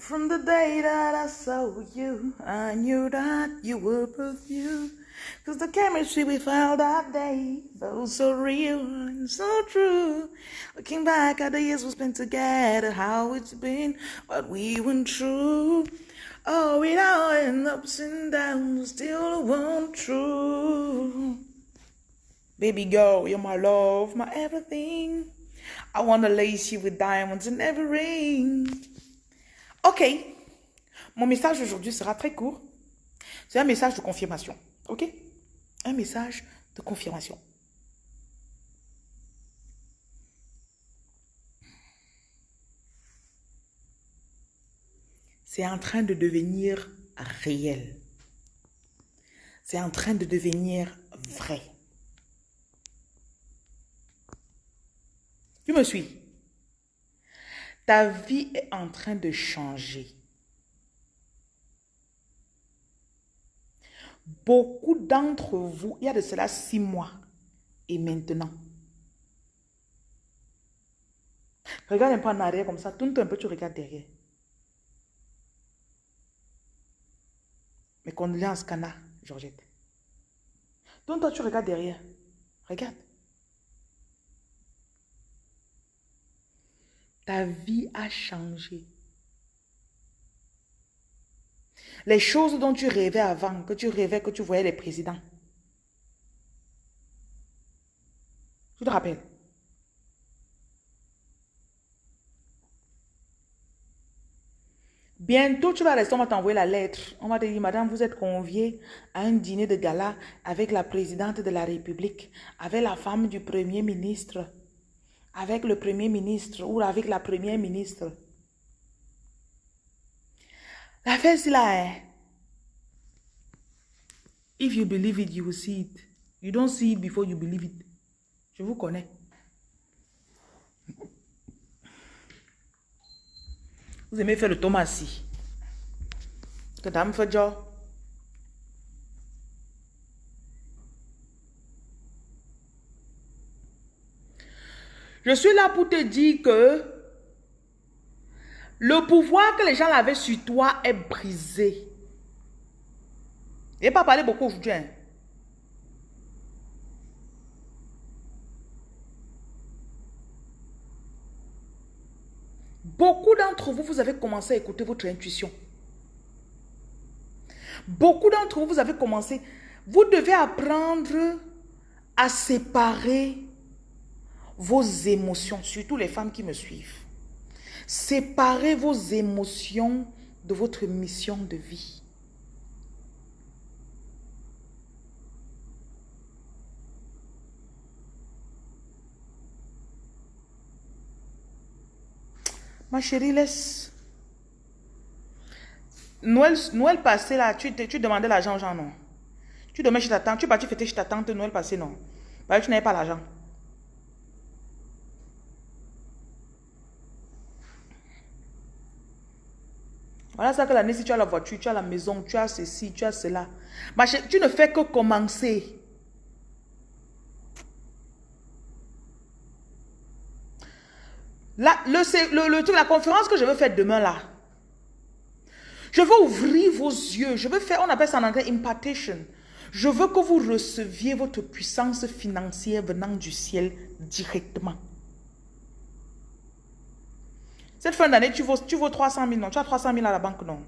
From the day that I saw you, I knew that you were perfume. Cause the chemistry we felt that day felt so real and so true. Looking back at the years we spent together, how it's been, but we went through. Oh, with our ups and downs, still won't true. Baby girl, you're my love, my everything. I wanna lace you with diamonds and every ring. Ok, mon message aujourd'hui sera très court. C'est un message de confirmation. Ok? Un message de confirmation. C'est en train de devenir réel. C'est en train de devenir vrai. Tu me suis Ta vie est en train de changer. Beaucoup d'entre vous, il y a de cela six mois et maintenant. Regarde un peu en arrière comme ça, tourne un peu, tu regardes derrière. Mes condoléances, Cana, Georgette. Tourne-toi, tu regardes derrière. Regarde. Ta vie a changé. Les choses dont tu rêvais avant, que tu rêvais que tu voyais les présidents. Tu te rappelles? Bientôt, tu vas rester, on va t'envoyer la lettre. On va te dire, madame, vous êtes conviée à un dîner de gala avec la présidente de la République, avec la femme du premier ministre, avec le premier ministre ou avec la première ministre. La fête, c'est là. Hein? If you believe it, you will see it. You don't see it before you believe it. Je vous connais. Vous aimez faire le tomassi. Que dame fait genre. Je suis là pour te dire que le pouvoir que les gens avaient sur toi est brisé. Je n'ai pas parlé beaucoup aujourd'hui. Hein. Beaucoup d'entre vous, vous avez commencé à écouter votre intuition. Beaucoup d'entre vous, vous avez commencé, vous devez apprendre à séparer vos émotions, surtout les femmes qui me suivent. Séparez vos émotions de votre mission de vie. Ma chérie, laisse. Noël, Noël passé, là, tu, tu demandais l'argent aux gens, non? Tu dormais chez ta tante, tu es parti fêter chez ta tante Noël passé, non? Parce que tu n'avais pas l'argent. Voilà ça que l'année, si tu as la voiture, tu as la maison, tu as ceci, tu as cela. Tu ne fais que commencer. La, le, la conférence que je veux faire demain là, je veux ouvrir vos yeux. Je veux faire, on appelle ça en anglais impartation. Je veux que vous receviez votre puissance financière venant du ciel directement. Cette fin d'année, tu vaux, tu 300 000, non Tu as 300 000 à la banque, non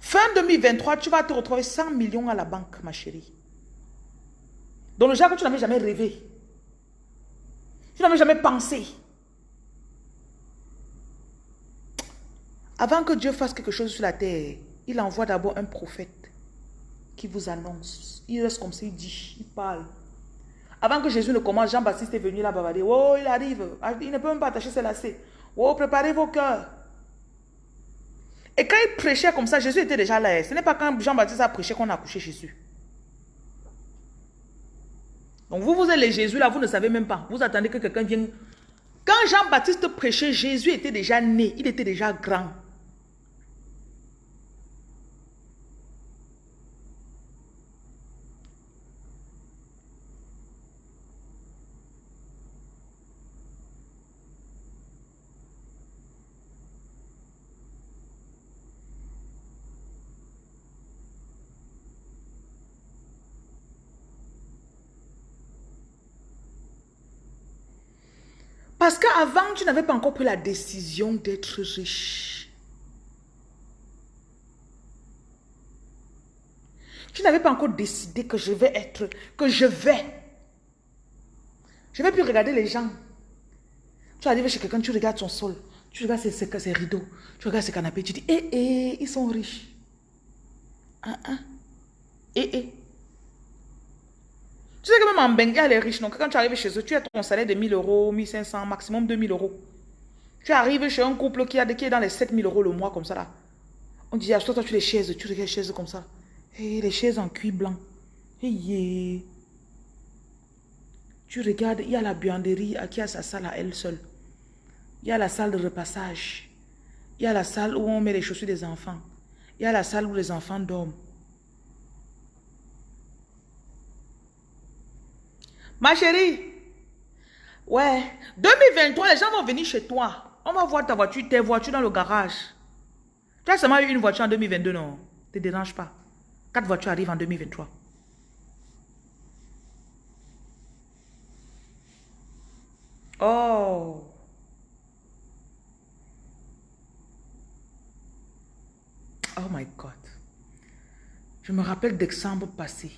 Fin 2023, tu vas te retrouver 100 millions à la banque, ma chérie. Dans le genre que tu n'avais jamais rêvé. Tu n'avais jamais pensé. Avant que Dieu fasse quelque chose sur la terre, il envoie d'abord un prophète qui vous annonce. Il reste comme ça, il dit, il parle. Avant que Jésus ne commence, Jean-Baptiste est venu là-bas. Oh, il arrive. Ah, il ne peut même pas attacher ses lacets. Oh, préparez vos cœurs. Et quand il prêchait comme ça, Jésus était déjà là. Ce n'est pas quand Jean-Baptiste a prêché qu'on a couché Jésus. Donc vous, vous êtes les Jésus là, vous ne savez même pas. Vous attendez que quelqu'un vienne. Quand Jean-Baptiste prêchait, Jésus était déjà né. Il était déjà grand. Qu'avant, tu n'avais pas encore pris la décision d'être riche. Tu n'avais pas encore décidé que je vais être, que je vais. Je vais plus regarder les gens. Tu arrives chez quelqu'un, tu regardes son sol, tu regardes ses, rideaux, tu regardes ses canapés, tu dis, eh, eh, ils sont riches. Ah, ah. Eh, eh. Tu sais que même en Bengale, les riches, donc quand tu arrives chez eux, tu as ton salaire de 1000 euros, 1500, maximum 2000 euros. Tu arrives chez un couple qui, a, qui est dans les 7000 euros le mois, comme ça là. On dit, achète toi tu les chaises, tu regardes les chaises comme ça. Et les chaises en cuir blanc. Hey, Tu regardes, il y a la buanderie qui a sa salle à elle seule. Il y a la salle de repassage. Il y a la salle où on met les chaussures des enfants. Il y a la salle où les enfants dorment. Ma chérie, ouais, 2023, les gens vont venir chez toi. On va voir ta voiture, tes voitures dans le garage. Tu as seulement eu une voiture en 2022, non? Ne te dérange pas. Quatre voitures arrivent en 2023. Oh. Oh my God. Je me rappelle d'exemple passé.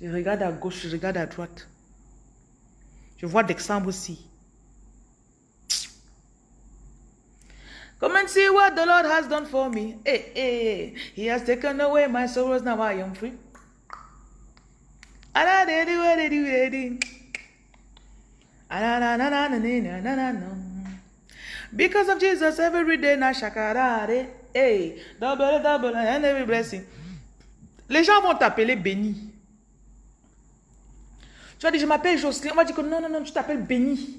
Je regarde à gauche, je regarde à droite. Je vois d'exemple aussi. Come and see what the Lord has done for me. Hey, hey, He has taken away my sorrows, now I am free. Because of Jesus, every day na shakarare. Hey, double, double, and every blessing. Les gens vont t'appeler béni. Tu vas dire, je m'appelle Jocelyne. On va dire que non, non, non, tu t'appelles Béni.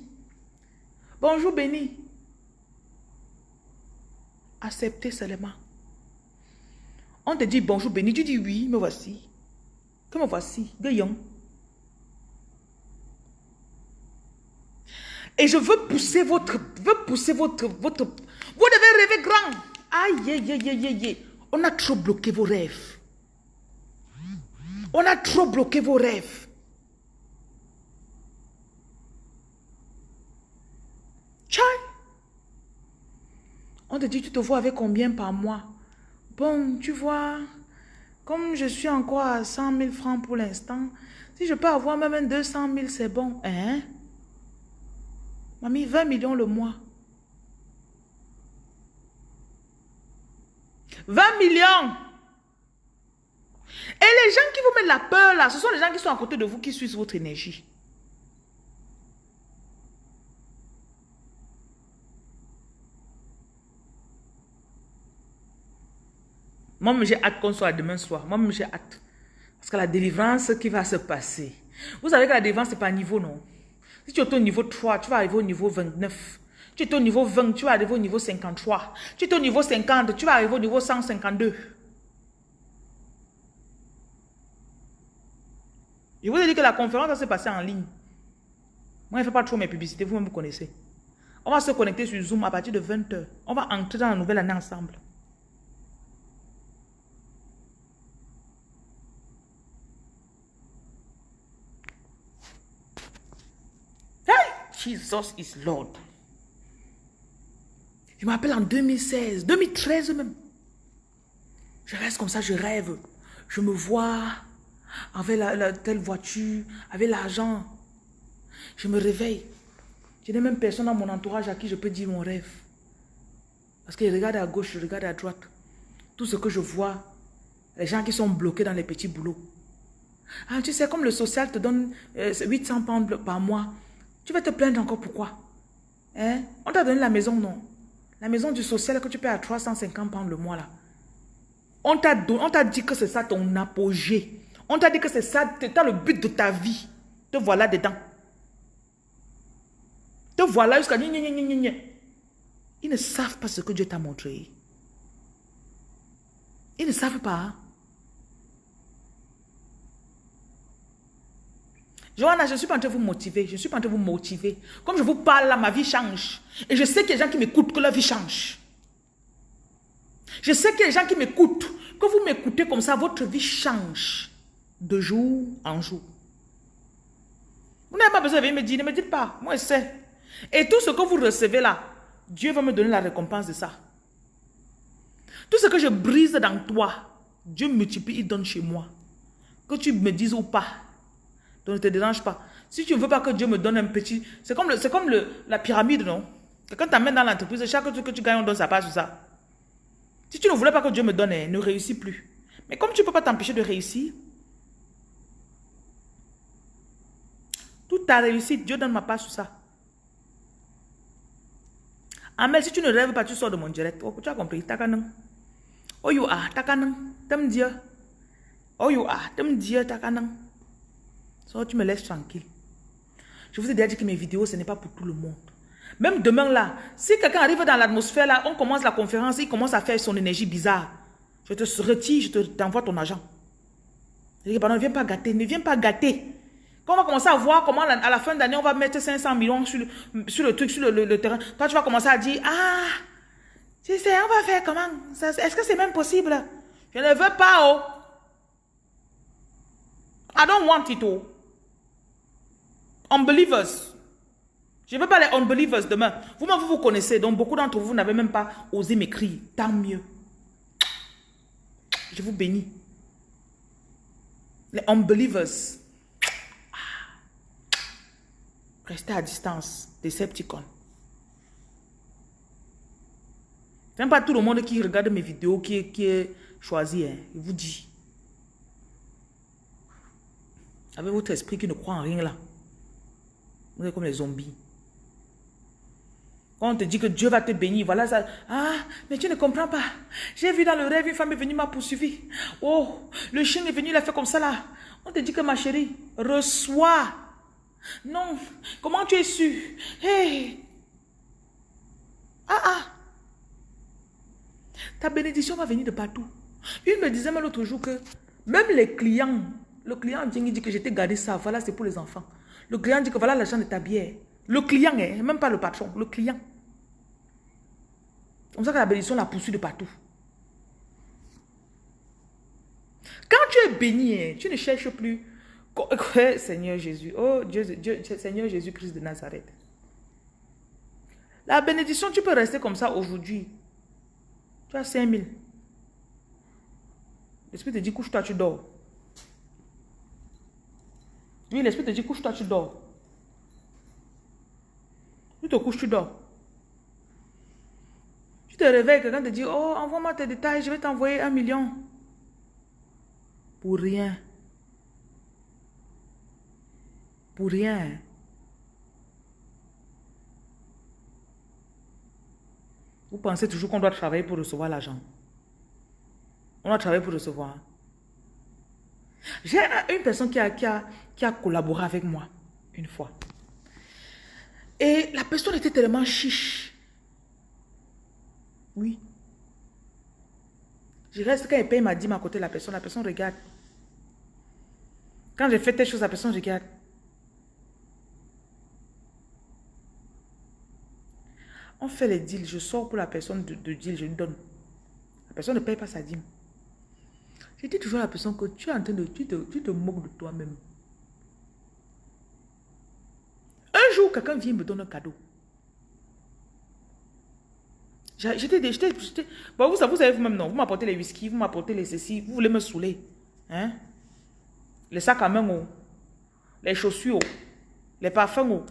Bonjour Béni. Acceptez seulement. On te dit bonjour Béni. Tu dis oui, me voici. Que me voici? Gaillon. Et je veux pousser votre, veux pousser votre, votre, vous devez rêver grand. Aïe, aïe, aïe, aïe, aïe. On a trop bloqué vos rêves. On a trop bloqué vos rêves. On te dit, tu te vois avec combien par mois? Bon, tu vois, comme je suis encore à 100 000 francs pour l'instant, si je peux avoir même 200 000, c'est bon. Hein? Mamie, 20 millions le mois. 20 millions Et les gens qui vous mettent la peur là, ce sont les gens qui sont à côté de vous qui suivent votre énergie. Moi, j'ai hâte qu'on soit demain soir. Moi, j'ai hâte. Parce que la délivrance qui va se passer. Vous savez que la délivrance, ce n'est pas niveau, non? Si tu es au niveau 3, tu vas arriver au niveau 29. Tu es au niveau 20, tu vas arriver au niveau 53. Tu es au niveau 50, tu vas arriver au niveau 152. Je vous ai dit que la conférence va se passer en ligne. Moi, je ne fais pas trop mes publicités, vous-même vous connaissez. On va se connecter sur Zoom à partir de 20h. On va entrer dans la nouvelle année ensemble. Jesus is Lord. Je m'appelle en 2016, 2013 même. Je reste comme ça, je rêve. Je me vois avec la, telle voiture, avec l'argent. Je me réveille. Je n'ai même personne dans mon entourage à qui je peux dire mon rêve. Parce que je regarde à gauche, je regarde à droite. Tout ce que je vois, les gens qui sont bloqués dans les petits boulots. Ah, tu sais, comme le social te donne 800 euh, pounds par mois, tu vas te plaindre encore pourquoi? Hein? On t'a donné la maison, non? La maison du social que tu payes à 350 pounds le mois là. On t'a dit que c'est ça ton apogée. On t'a dit que c'est ça, le but de ta vie. Te voilà dedans. Te voilà jusqu'à... Ils ne savent pas ce que Dieu t'a montré. Ils ne savent pas. Johanna, je ne suis pas en train de vous motiver. Je ne suis pas en train de vous motiver. Comme je vous parle là, ma vie change. Et je sais qu'il y a des gens qui m'écoutent, que leur vie change. Je sais qu'il y a des gens qui m'écoutent. Que vous m'écoutez comme ça, votre vie change de jour en jour. Vous n'avez pas besoin de venir me dire, ne me dites pas. Moi, je sais. Et tout ce que vous recevez là, Dieu va me donner la récompense de ça. Tout ce que je brise dans toi, Dieu multiplie, il donne chez moi. Que tu me dises ou pas. Donc ne te dérange pas. Si tu ne veux pas que Dieu me donne un petit... C'est comme, comme le, la pyramide, non? Quand tu amènes dans l'entreprise, chaque truc que tu gagnes, on donne sa part sur ça. Si tu ne voulais pas que Dieu me donne, ne réussis plus. Mais comme tu ne peux pas t'empêcher de réussir, toute ta réussite, Dieu donne ma part sur ça. Amel, si tu ne rêves pas, tu sors de mon direct. Oh, tu as compris, takanang. Oh, you are, takanang. T'aimes Dieu. Oh, you are, t'aimes Dieu, takanang. So, tu me laisses tranquille. Je vous ai déjà dit que mes vidéos, ce n'est pas pour tout le monde. Même demain là, si quelqu'un arrive dans l'atmosphère là, on commence la conférence, il commence à faire son énergie bizarre. Je te retire, je t'envoie ton argent. Je dis, pardon, ne viens pas gâter, ne viens pas gâter. Quand on va commencer à voir comment à la fin d'année, on va mettre 500 millions sur le, sur le truc, sur le, terrain, toi tu vas commencer à dire, ah, tu sais, on va faire comment? Est-ce que c'est même possible? Je ne veux pas, oh. I don't want it, oh. Unbelievers. Je ne veux pas les unbelievers demain. Vous-même, vous vous connaissez. Donc, beaucoup d'entre vous n'avez même pas osé m'écrire. Tant mieux. Je vous bénis. Les unbelievers. Restez à distance. Decepticon. Ce n'est pas tout le monde qui regarde mes vidéos qui, est choisi. Hein. Il vous dit. Avec votre esprit qui ne croit en rien là? Vous êtes comme les zombies. On te dit que Dieu va te bénir, voilà ça. Ah, mais tu ne comprends pas. J'ai vu dans le rêve, une femme est venue m'a poursuivi. Oh, le chien est venu, il a fait comme ça là. On te dit que ma chérie, reçois. Non, comment tu es sûr? Hey! Ah ah! Ta bénédiction va venir de partout. Il me disait l'autre jour que même les clients, le client dit que j'étais gardé ça, voilà, c'est pour les enfants. Le client dit que voilà l'argent de ta bière. Le client, hein, même pas le patron, le client. Comme ça que la bénédiction la poursuit de partout. Quand tu es béni, hein, tu ne cherches plus. Seigneur Jésus, oh Dieu, Seigneur Jésus-Christ de Nazareth. La bénédiction, tu peux rester comme ça aujourd'hui. Tu as 5 000. L'Esprit te dit, couche-toi, tu dors. Oui, l'Esprit te dit, couche-toi, tu dors. Tu te couches, tu dors te réveilles, quelqu'un te dit, oh, envoie-moi tes détails, je vais t'envoyer un million. Pour rien. Pour rien. Vous pensez toujours qu'on doit travailler pour recevoir l'argent. On doit travailler pour recevoir. J'ai une personne qui a, qui, a, qui a collaboré avec moi une fois. Et la personne était tellement chiche. Oui. Je reste, quand il paye ma dîme à côté de la personne, la personne regarde. Quand j'ai fait telle chose, la personne regarde. On fait les deals, je sors pour la personne de, deal, je lui donne. La personne ne paye pas sa dîme. Je dis toujours la personne que tu es en train de, tu te, tu te moques de toi-même. Un jour, quelqu'un vient me donner un cadeau. J'étais, j'étais, bon, vous, vous savez vous-même, non. Vous m'apportez les whisky, vous m'apportez les ceci, vous voulez me saouler. Hein? Les sacs à main, oh. les chaussures, oh. les parfums. Oh.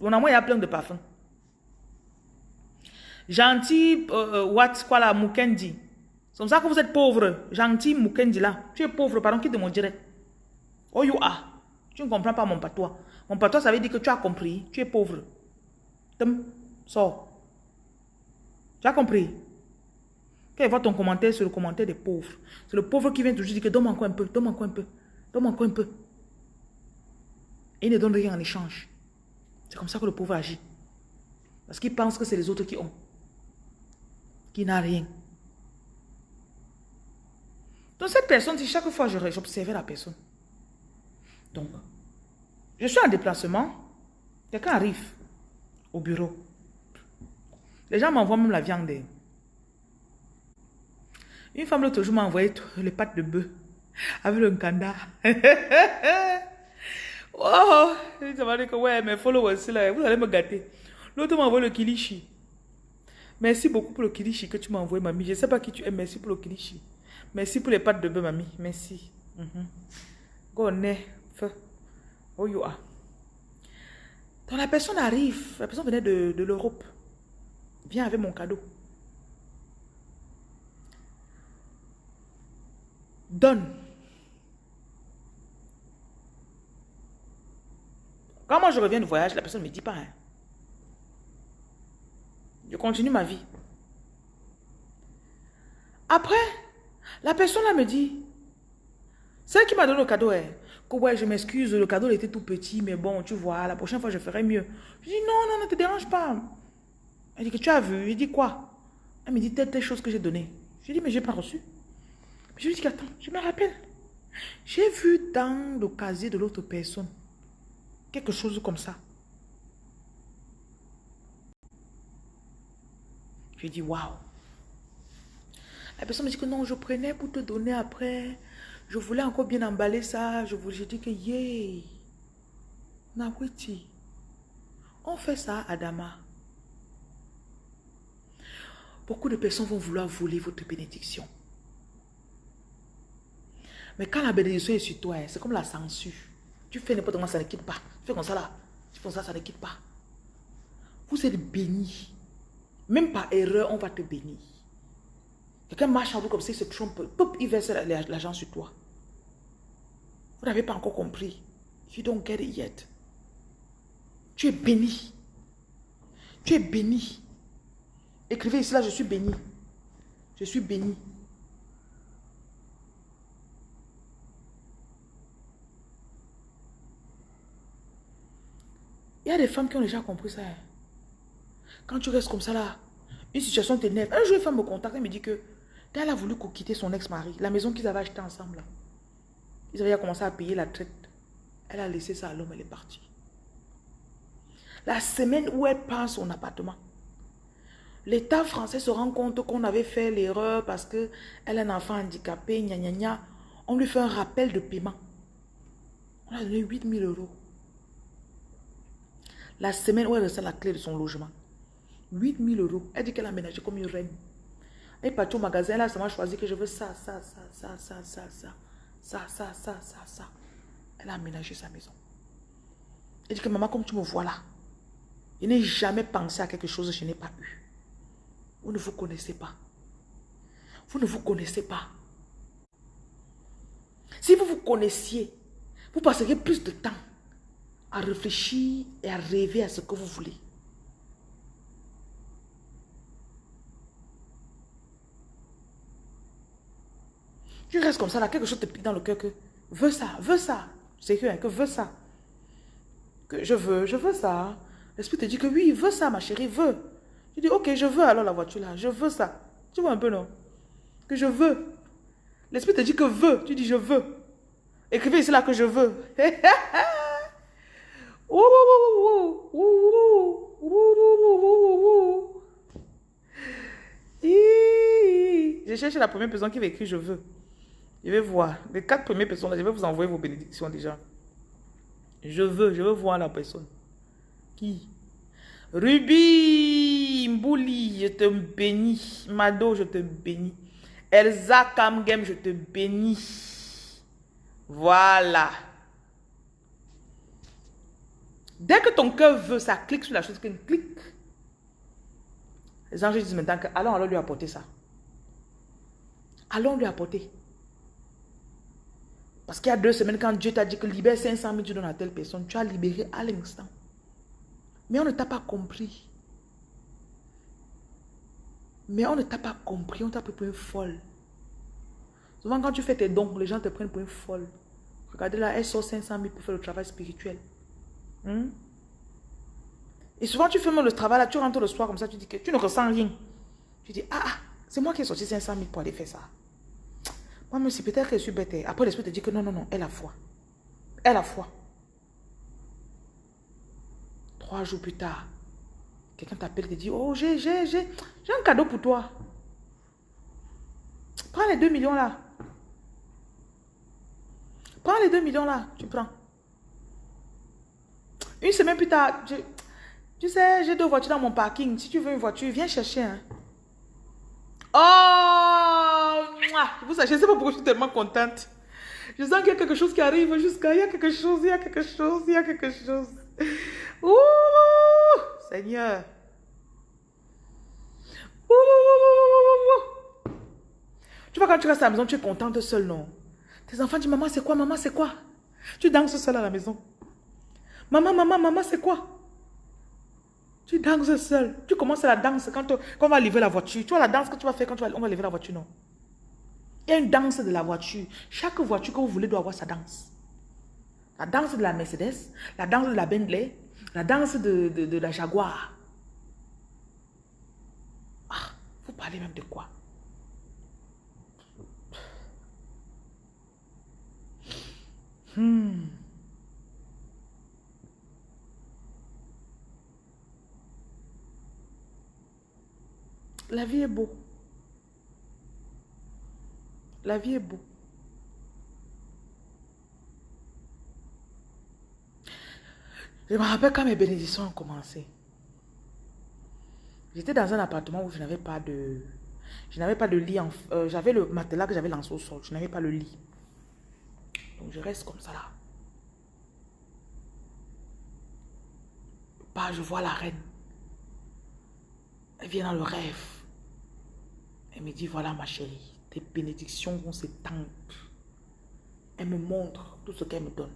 On moi, il y a plein de parfums. Gentil, euh, euh, what, quoi là, Mukendi. C'est comme ça que vous êtes pauvre. Gentil Mukendi là. Tu es pauvre, pardon, qui te mon direct. Oh, you are. Tu ne comprends pas mon patois. Mon patois, ça veut dire que tu as compris. Tu es pauvre. Tum, sors. Tu as compris? Quand il voit ton commentaire sur le commentaire des pauvres, c'est le pauvre qui vient toujours dire que donne-moi encore un peu, donne-moi encore un peu, donne-moi encore un peu. Et il ne donne rien en échange. C'est comme ça que le pauvre agit. Parce qu'il pense que c'est les autres qui ont. Qui n'a rien. Donc cette personne, chaque fois j'observais la personne. Donc, je suis en déplacement. Quelqu'un arrive au bureau. Les gens m'envoient même la viande. Une femme l'autre jour m'a envoyé les pâtes de bœuf avec le kanda. Oh, ça m'a dit que ouais, mes followers, là, vous allez me gâter. L'autre m'a envoyé le kilishi. Merci beaucoup pour le kilishi que tu m'as envoyé, mamie. Je ne sais pas qui tu es. Merci pour le kilishi. Merci pour les pâtes de bœuf, mamie. Merci. Feu. Oh. Donc la personne arrive. La personne venait de, de l'Europe. Viens avec mon cadeau. Donne. Quand moi je reviens du voyage, la personne ne me dit pas. Hein. Je continue ma vie. Après, la personne là me dit, celle qui m'a donné le cadeau hein, que ouais, je m'excuse, le cadeau était tout petit, mais bon, tu vois, la prochaine fois je ferai mieux. Je dis non, non, ne te dérange pas. Elle dit que tu as vu? Je dis quoi? Elle me dit telle, telle chose que j'ai donnée. Je dis mais j'ai pas reçu. Je lui dis attends, je me rappelle. J'ai vu dans le casier de l'autre personne quelque chose comme ça. Je dis waouh. La personne me dit que non, je prenais pour te donner après. Je voulais encore bien emballer ça. Je dis que yeah. Nawiti. On fait ça à Dama. Beaucoup de personnes vont vouloir voler votre bénédiction. Mais quand la bénédiction est sur toi, c'est comme la censure. Tu fais n'importe quoi, ça ne quitte pas. Tu fais comme ça là. Tu fais comme ça, ça ne quitte pas. Vous êtes bénis. Même par erreur, on va te bénir. Quelqu'un marche en vous comme ça, il se trompe. Pop, il verse l'argent sur toi. Vous n'avez pas encore compris. You don't get it yet. Tu es béni. Tu es béni. Écrivez ici là, je suis béni. Je suis béni. Il y a des femmes qui ont déjà compris ça. Hein. Quand tu restes comme ça là, une situation t'énerve. Un jour, une femme me contacte et me dit que elle a voulu quitter son ex-mari, la maison qu'ils avaient achetée ensemble. Ils avaient commencé à payer la traite. Elle a laissé ça à l'homme, elle est partie. La semaine où elle passe son appartement, l'État français se rend compte qu'on avait fait l'erreur parce qu'elle a un enfant handicapé, gna gna gna. On lui fait un rappel de paiement. On a donné 8000 euros. La semaine où elle reçoit la clé de son logement. 8000 euros. Elle dit qu'elle a aménagé comme une reine. Elle est partie au magasin, elle a seulement choisi que je veux ça, ça, ça, ça, ça, ça, ça, ça, ça, ça, ça, ça. Elle a aménagé sa maison. Elle dit que maman, comme tu me vois là, je n'ai jamais pensé à quelque chose que je n'ai pas eu. Vous ne vous connaissez pas. Vous ne vous connaissez pas. Si vous vous connaissiez, vous passeriez plus de temps à réfléchir et à rêver à ce que vous voulez. Tu restes comme ça, là, quelque chose te pique dans le cœur que veux ça, veux ça. C'est que, hein, que veux ça. Que je veux, je veux ça. L'esprit te dit que oui, veux ça, ma chérie, veux. Tu dis, ok, je veux alors la voiture là, je veux ça. Tu vois un peu, non Que je veux. L'esprit te dit que veux, tu dis je veux. Écrivez ici là que je veux. Je cherche la première personne qui va écrire je veux. Je vais voir. Les quatre premières personnes, je vais vous envoyer vos bénédictions déjà. Je veux, je veux voir la personne. Qui? Ruby Mbouli, je te bénis. Mado, je te bénis. Elsa Kamgem, je te bénis. Voilà. Dès que ton cœur veut, ça clique sur la chose, clique. Les anges disent maintenant que allons, allons lui apporter ça. Allons lui apporter. Parce qu'il y a deux semaines, quand Dieu t'a dit que libère 500 000, tu donnes à telle personne, tu as libéré à l'instant. Mais on ne t'a pas compris. Mais on ne t'a pas compris, on t'a pris pour une folle. Souvent, quand tu fais tes dons, les gens te prennent pour une folle. Regardez là, elle sort 500 000 pour faire le travail spirituel. Hmm? Et souvent, tu fais même le travail, là, tu rentres le soir comme ça, tu dis que tu ne ressens rien. Tu dis, ah, ah c'est moi qui ai sorti 500 000 pour aller faire ça. Même si peut-être que je suis bête. Après, l'esprit te dit que non, non, non, elle a foi. Elle a foi. Trois jours plus tard, quelqu'un t'appelle et te dit, oh, j'ai, j'ai, j'ai, j'ai un cadeau pour toi. Prends les 2 millions là. Prends les 2 millions là, tu prends. Une semaine plus tard, tu sais, j'ai deux voitures dans mon parking. Si tu veux une voiture, viens chercher. Hein. Oh! Vous savez, je ne sais pas pourquoi je suis tellement contente. Je sens qu'il y a quelque chose qui arrive jusqu'à... Il y a quelque chose, il y a quelque chose, il y a quelque chose. Ouh! Seigneur. Ouh! Tu vois, quand tu restes à la maison, tu es contente seul, non? Tes enfants disent, maman, c'est quoi, maman, c'est quoi? Tu danses seul à la maison. Maman, maman, maman, c'est quoi? Tu danses seul. Tu commences la danse quand, on va lever la voiture. Tu vois la danse que tu vas faire quand on va lever la voiture, non? Il y a une danse de la voiture. Chaque voiture que vous voulez doit avoir sa danse. La danse de la Mercedes, la danse de la Bentley, la danse de, de la Jaguar. Ah, vous parlez même de quoi? Hmm. La vie est beau. La vie est beau. Je me rappelle quand mes bénédictions ont commencé. J'étais dans un appartement où je n'avais pas de... Je n'avais pas de lit. Euh, j'avais le matelas que j'avais lancé au sol. Je n'avais pas le lit. Donc je reste comme ça là. Pas, je vois la reine. Elle vient dans le rêve. Elle me dit, voilà ma chérie, tes bénédictions vont s'étendre. Elle me montre tout ce qu'elle me donne.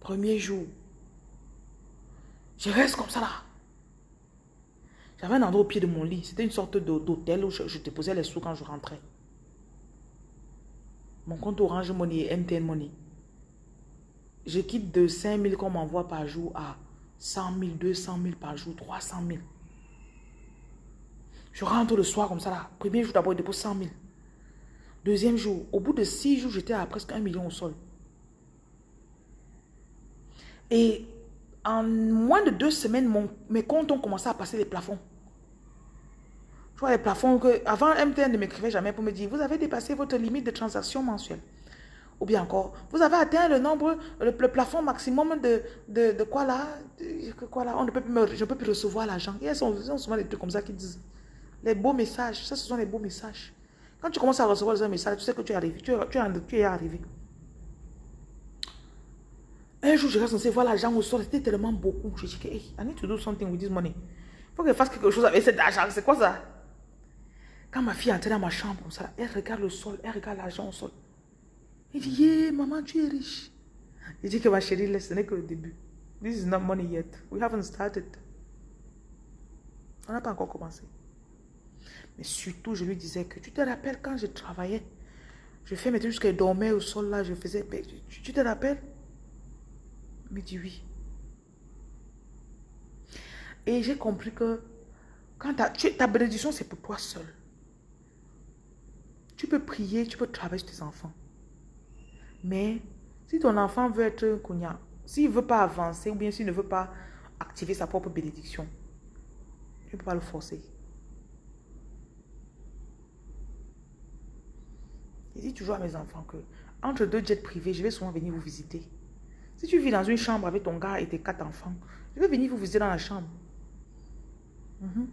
Premier jour, je reste comme ça là. J'avais un endroit au pied de mon lit. C'était une sorte d'hôtel où je, déposais les sous quand je rentrais. Mon compte Orange Money et MTN Money. Je quitte de 5 000 qu'on m'envoie par jour à 100 000, 200 000 par jour, 300 000. Je rentre le soir comme ça là. Premier jour d'abord, je dépose 100 000. Deuxième jour, au bout de 6 jours, j'étais à presque 1 million au sol. Et en moins de deux semaines, mes comptes ont commencé à passer les plafonds. Je vois les plafonds que, avant MTN ne m'écrivait jamais pour me dire, vous avez dépassé votre limite de transaction mensuelle. Ou bien encore, vous avez atteint le nombre, le, plafond maximum de, de, quoi là, quoi là, on ne peut plus je ne peux plus recevoir l'argent. Et elles sont, souvent des trucs comme ça qui disent, les beaux messages, ça ce sont les beaux messages. Quand tu commences à recevoir un message, tu sais que tu es arrivé, tu, tu, es arrivé. Un jour, je reste censé voir l'argent au sol, c'était tellement beaucoup. Je dis que, hey, I need to do something with this money. Il faut que je fasse quelque chose avec cet argent. C'est quoi ça? Quand ma fille est entrée dans ma chambre comme ça, elle regarde le sol, elle regarde l'argent au sol. Il dit, yeah, maman, tu es riche. Il dit que ma chérie, ce n'est que le début. This is not money yet. We haven't started. On n'a pas encore commencé. Mais surtout, je lui disais que tu te rappelles quand je travaillais, je fais mes trucs jusqu'à dormir au sol là, je faisais. Tu, te rappelles? Il me dit oui. Et j'ai compris que quand ta bénédiction, c'est pour toi seul. Tu peux prier, tu peux travailler sur tes enfants. Mais si ton enfant veut être un s'il ne veut pas avancer ou bien s'il ne veut pas activer sa propre bénédiction, tu ne peux pas le forcer. Je dis toujours à mes enfants que entre deux jets privés, je vais souvent venir vous visiter. Si tu vis dans une chambre avec ton gars et tes quatre enfants, je vais venir vous visiter dans la chambre. Mhm.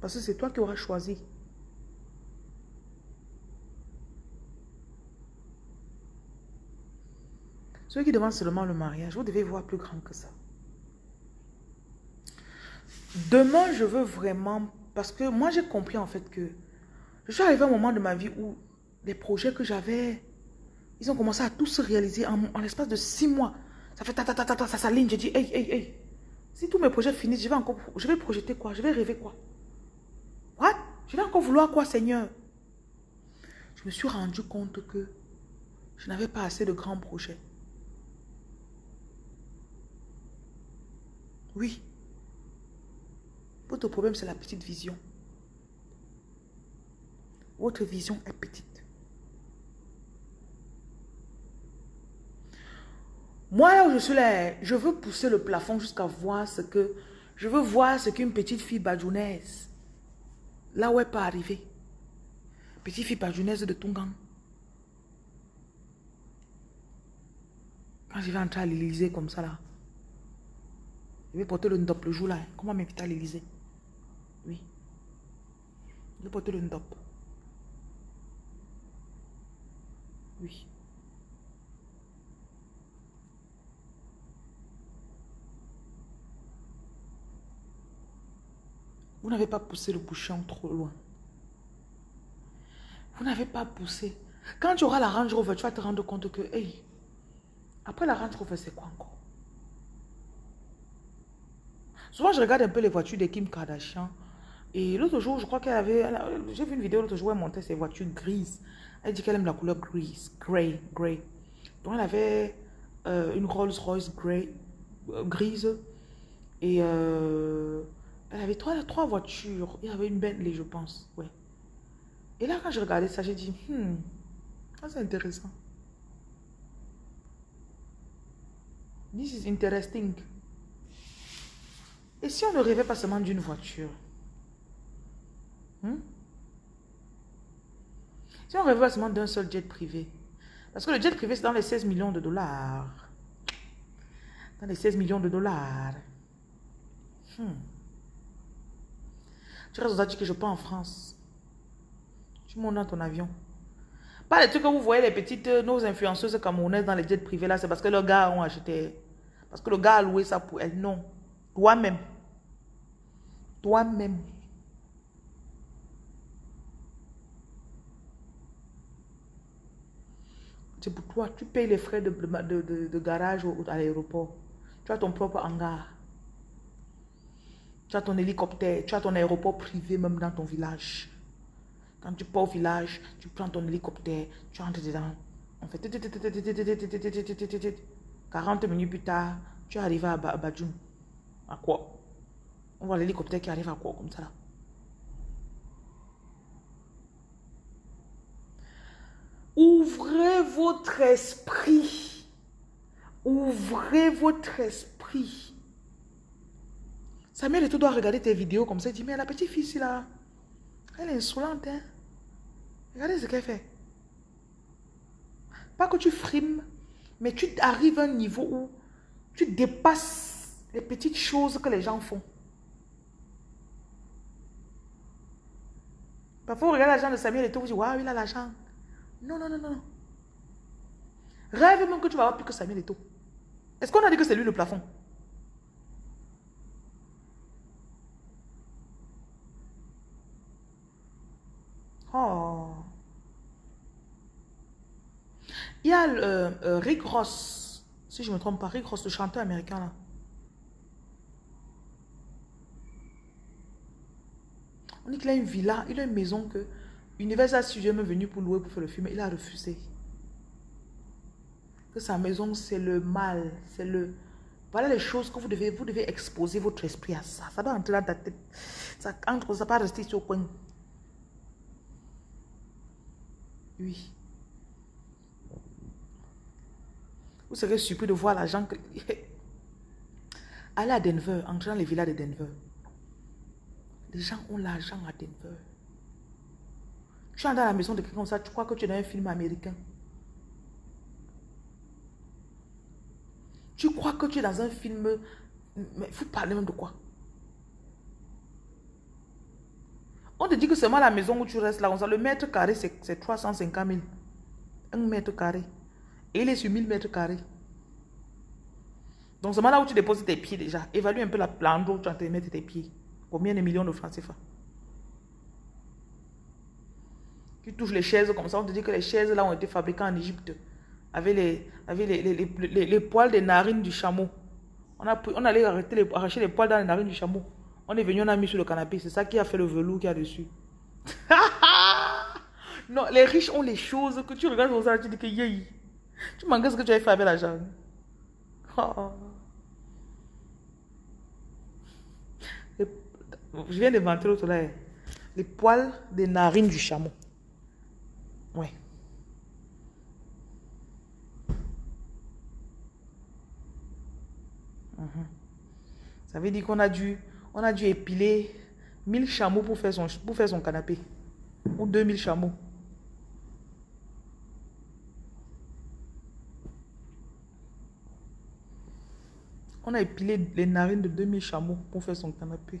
Parce que c'est toi qui auras choisi. Ceux qui demandent seulement le mariage, vous devez voir plus grand que ça. Demain, je veux vraiment... Parce que moi, j'ai compris en fait que... Je suis arrivé à un moment de ma vie où les projets que j'avais, ils ont commencé à tous se réaliser en, l'espace de six mois. Ça fait ta ta ta ta, ta ça s'aligne. J'ai dit, hey, hey, hey. Si tous mes projets finissent, je vais encore... Je vais projeter quoi? Je vais rêver quoi? What? Je vais encore vouloir quoi, Seigneur? Je me suis rendu compte que je n'avais pas assez de grands projets. Oui. Votre problème, c'est la petite vision. Votre vision est petite. Moi, là où je suis là, je veux pousser le plafond jusqu'à voir ce que... Je veux voir ce qu'une petite fille badjounaise, là où elle peut arriver. Petite fille badjounaise de Tungang. Quand je vais entrer à l'Élysée comme ça là, je vais porter le ndop le jour là. Comment m'inviter à l'Élysée Oui. Je vais porter le ndop. Oui. Vous n'avez pas poussé le bouchon trop loin. Vous n'avez pas poussé. Quand tu auras la Range Rover, tu vas te rendre compte que, hey, après la Range Rover, c'est quoi encore? Souvent, je regarde un peu les voitures de Kim Kardashian. Et l'autre jour, je crois qu'elle avait... J'ai vu une vidéo l'autre jour, elle montait ses voitures grises. Elle dit qu'elle aime la couleur grise, grey, grey. Donc, elle avait euh, une Rolls Royce grey, euh, grise. Et euh, elle avait trois, trois voitures. Il y avait une Bentley, je pense. Ouais. Et là, quand je regardais ça, j'ai dit, hmm, c'est intéressant. This is interesting. Et si on ne rêvait pas seulement d'une voiture hmm? Si on rêvait seulement d'un seul jet privé Parce que le jet privé, c'est dans les 16 millions de dollars. Dans les 16 millions de dollars. Hmm. Tu restes dit que je pars en France. Tu montes dans ton avion. Pas les trucs que vous voyez, les petites, euh, nos influenceuses camerounaises dans les jets privés là, c'est parce que leurs gars ont acheté. Parce que le gars a loué ça pour elle. Non. Toi-même. Toi-même. C'est pour toi. Tu payes les frais de, de, garage à l'aéroport. Tu as ton propre hangar. Tu as ton hélicoptère. Tu as ton aéroport privé même dans ton village. Quand tu pars au village, tu prends ton hélicoptère, tu entres dedans. On fait 40 minutes plus tard, tu arrives à Badjoun. À quoi On voit l'hélicoptère qui arrive à quoi comme ça là. Ouvrez votre esprit. Ouvrez votre esprit. Samuel, tu dois regarder tes vidéos comme ça. Il dit, mais la petite fille là, elle est insolente. Hein? Regardez ce qu'elle fait. Pas que tu frimes, mais tu arrives à un niveau où tu dépasses les petites choses que les gens font. Parfois, on regarde l'argent de Samuel et tout, vous dites, waouh, il a l'argent. Non, non, non, non. Rêve même que tu vas avoir plus que Samuel et tout. Est-ce qu'on a dit que c'est lui le plafond? Oh. Il y a euh, euh, Rick Ross, si je ne me trompe pas, Rick Ross, le chanteur américain là. A une villa, il a une maison que Universal Studios est venu pour louer pour faire le film, il a refusé. Que sa maison c'est le mal, c'est le... Voilà les choses que vous devez, vous devez exposer votre esprit à ça. Ça doit entrer dans ta tête. Ça entre, ça pas rester sur le coin. Oui. Vous serez surpris de voir l'argent que... Allez à Denver, entrer dans les villas de Denver. Les gens ont l'argent à Denver. Tu entres dans la maison de quelqu'un comme ça, tu crois que tu es dans un film américain. Tu crois que tu es dans un film... Mais vous parlez même de quoi? On te dit que seulement la maison où tu restes là, le mètre carré, c'est 350 000. Un mètre carré. Et il est sur 1000 mètres carrés. Donc seulement là où tu déposes tes pieds déjà. Évalue un peu la plante où tu as mettre tes pieds. Combien de millions de francs ça Tu touches les chaises comme ça, on te dit que les chaises là ont été fabriquées en Égypte. Avec les, avec les, les, les, poils des narines du chameau. On, a, on allait arrêter arracher les poils dans les narines du chameau. On est venu, on a mis sur le canapé. C'est ça qui a fait le velours qu'il y a dessus. non, les riches ont les choses que tu regardes comme ça, tu dis que yé. Tu manques ce que tu as fait avec l'argent. Je viens d'inventer l'autre là. Les poils des narines du chameau. Ouais. Mhm. Ça veut dire qu'on a dû on a dû épiler 1000 chameaux pour faire son, pour faire son canapé. Ou 2000 chameaux. On a épilé les narines de 2000 chameaux pour faire son canapé.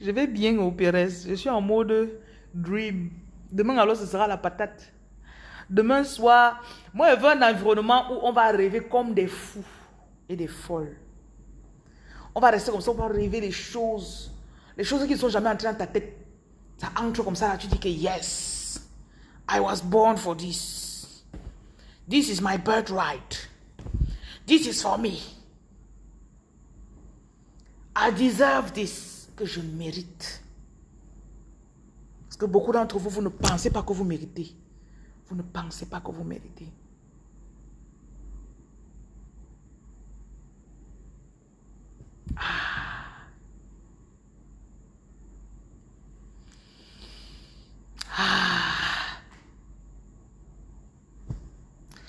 Je vais bien au Pérez. Je suis en mode dream. Demain, alors, ce sera la patate. Demain soir, moi, je veux un environnement où on va rêver comme des fous et des folles. On va rester comme ça, on va rêver les choses. Les choses qui ne sont jamais entrées dans ta tête. Ça entre comme ça, tu dis que yes, I was born for this. This is my birthright. This is for me. I deserve this. Que je mérite. Parce que beaucoup d'entre vous, vous ne pensez pas que vous méritez. Vous ne pensez pas que vous méritez. Ah. Ah.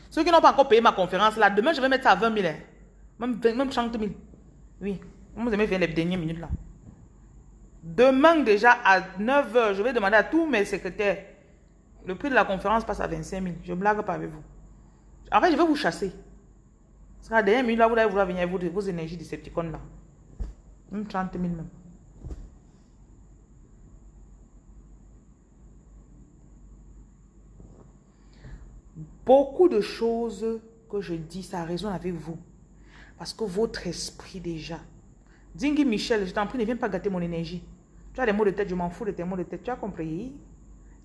Ceux qui n'ont pas encore payé ma conférence, là, demain, je vais mettre ça à 20 000. Hein. Même, même 30 000. Oui. Vous aimez faire les dernières minutes, là. Demain, déjà, à 9 h, je vais demander à tous mes secrétaires. Le prix de la conférence passe à 25 000. Je ne blague pas avec vous. En fait, je vais vous chasser. Parce qu'à la dernière minute, là, vous allez vouloir venir avec vos, vos énergies Decepticons, là. Même 30 000 même. Beaucoup de choses que je dis, ça résonne avec vous. Parce que votre esprit déjà. Dingy Michel, je t'en prie, ne viens pas gâter mon énergie. Tu as des mots de tête, je m'en fous de tes mots de tête. Tu as compris?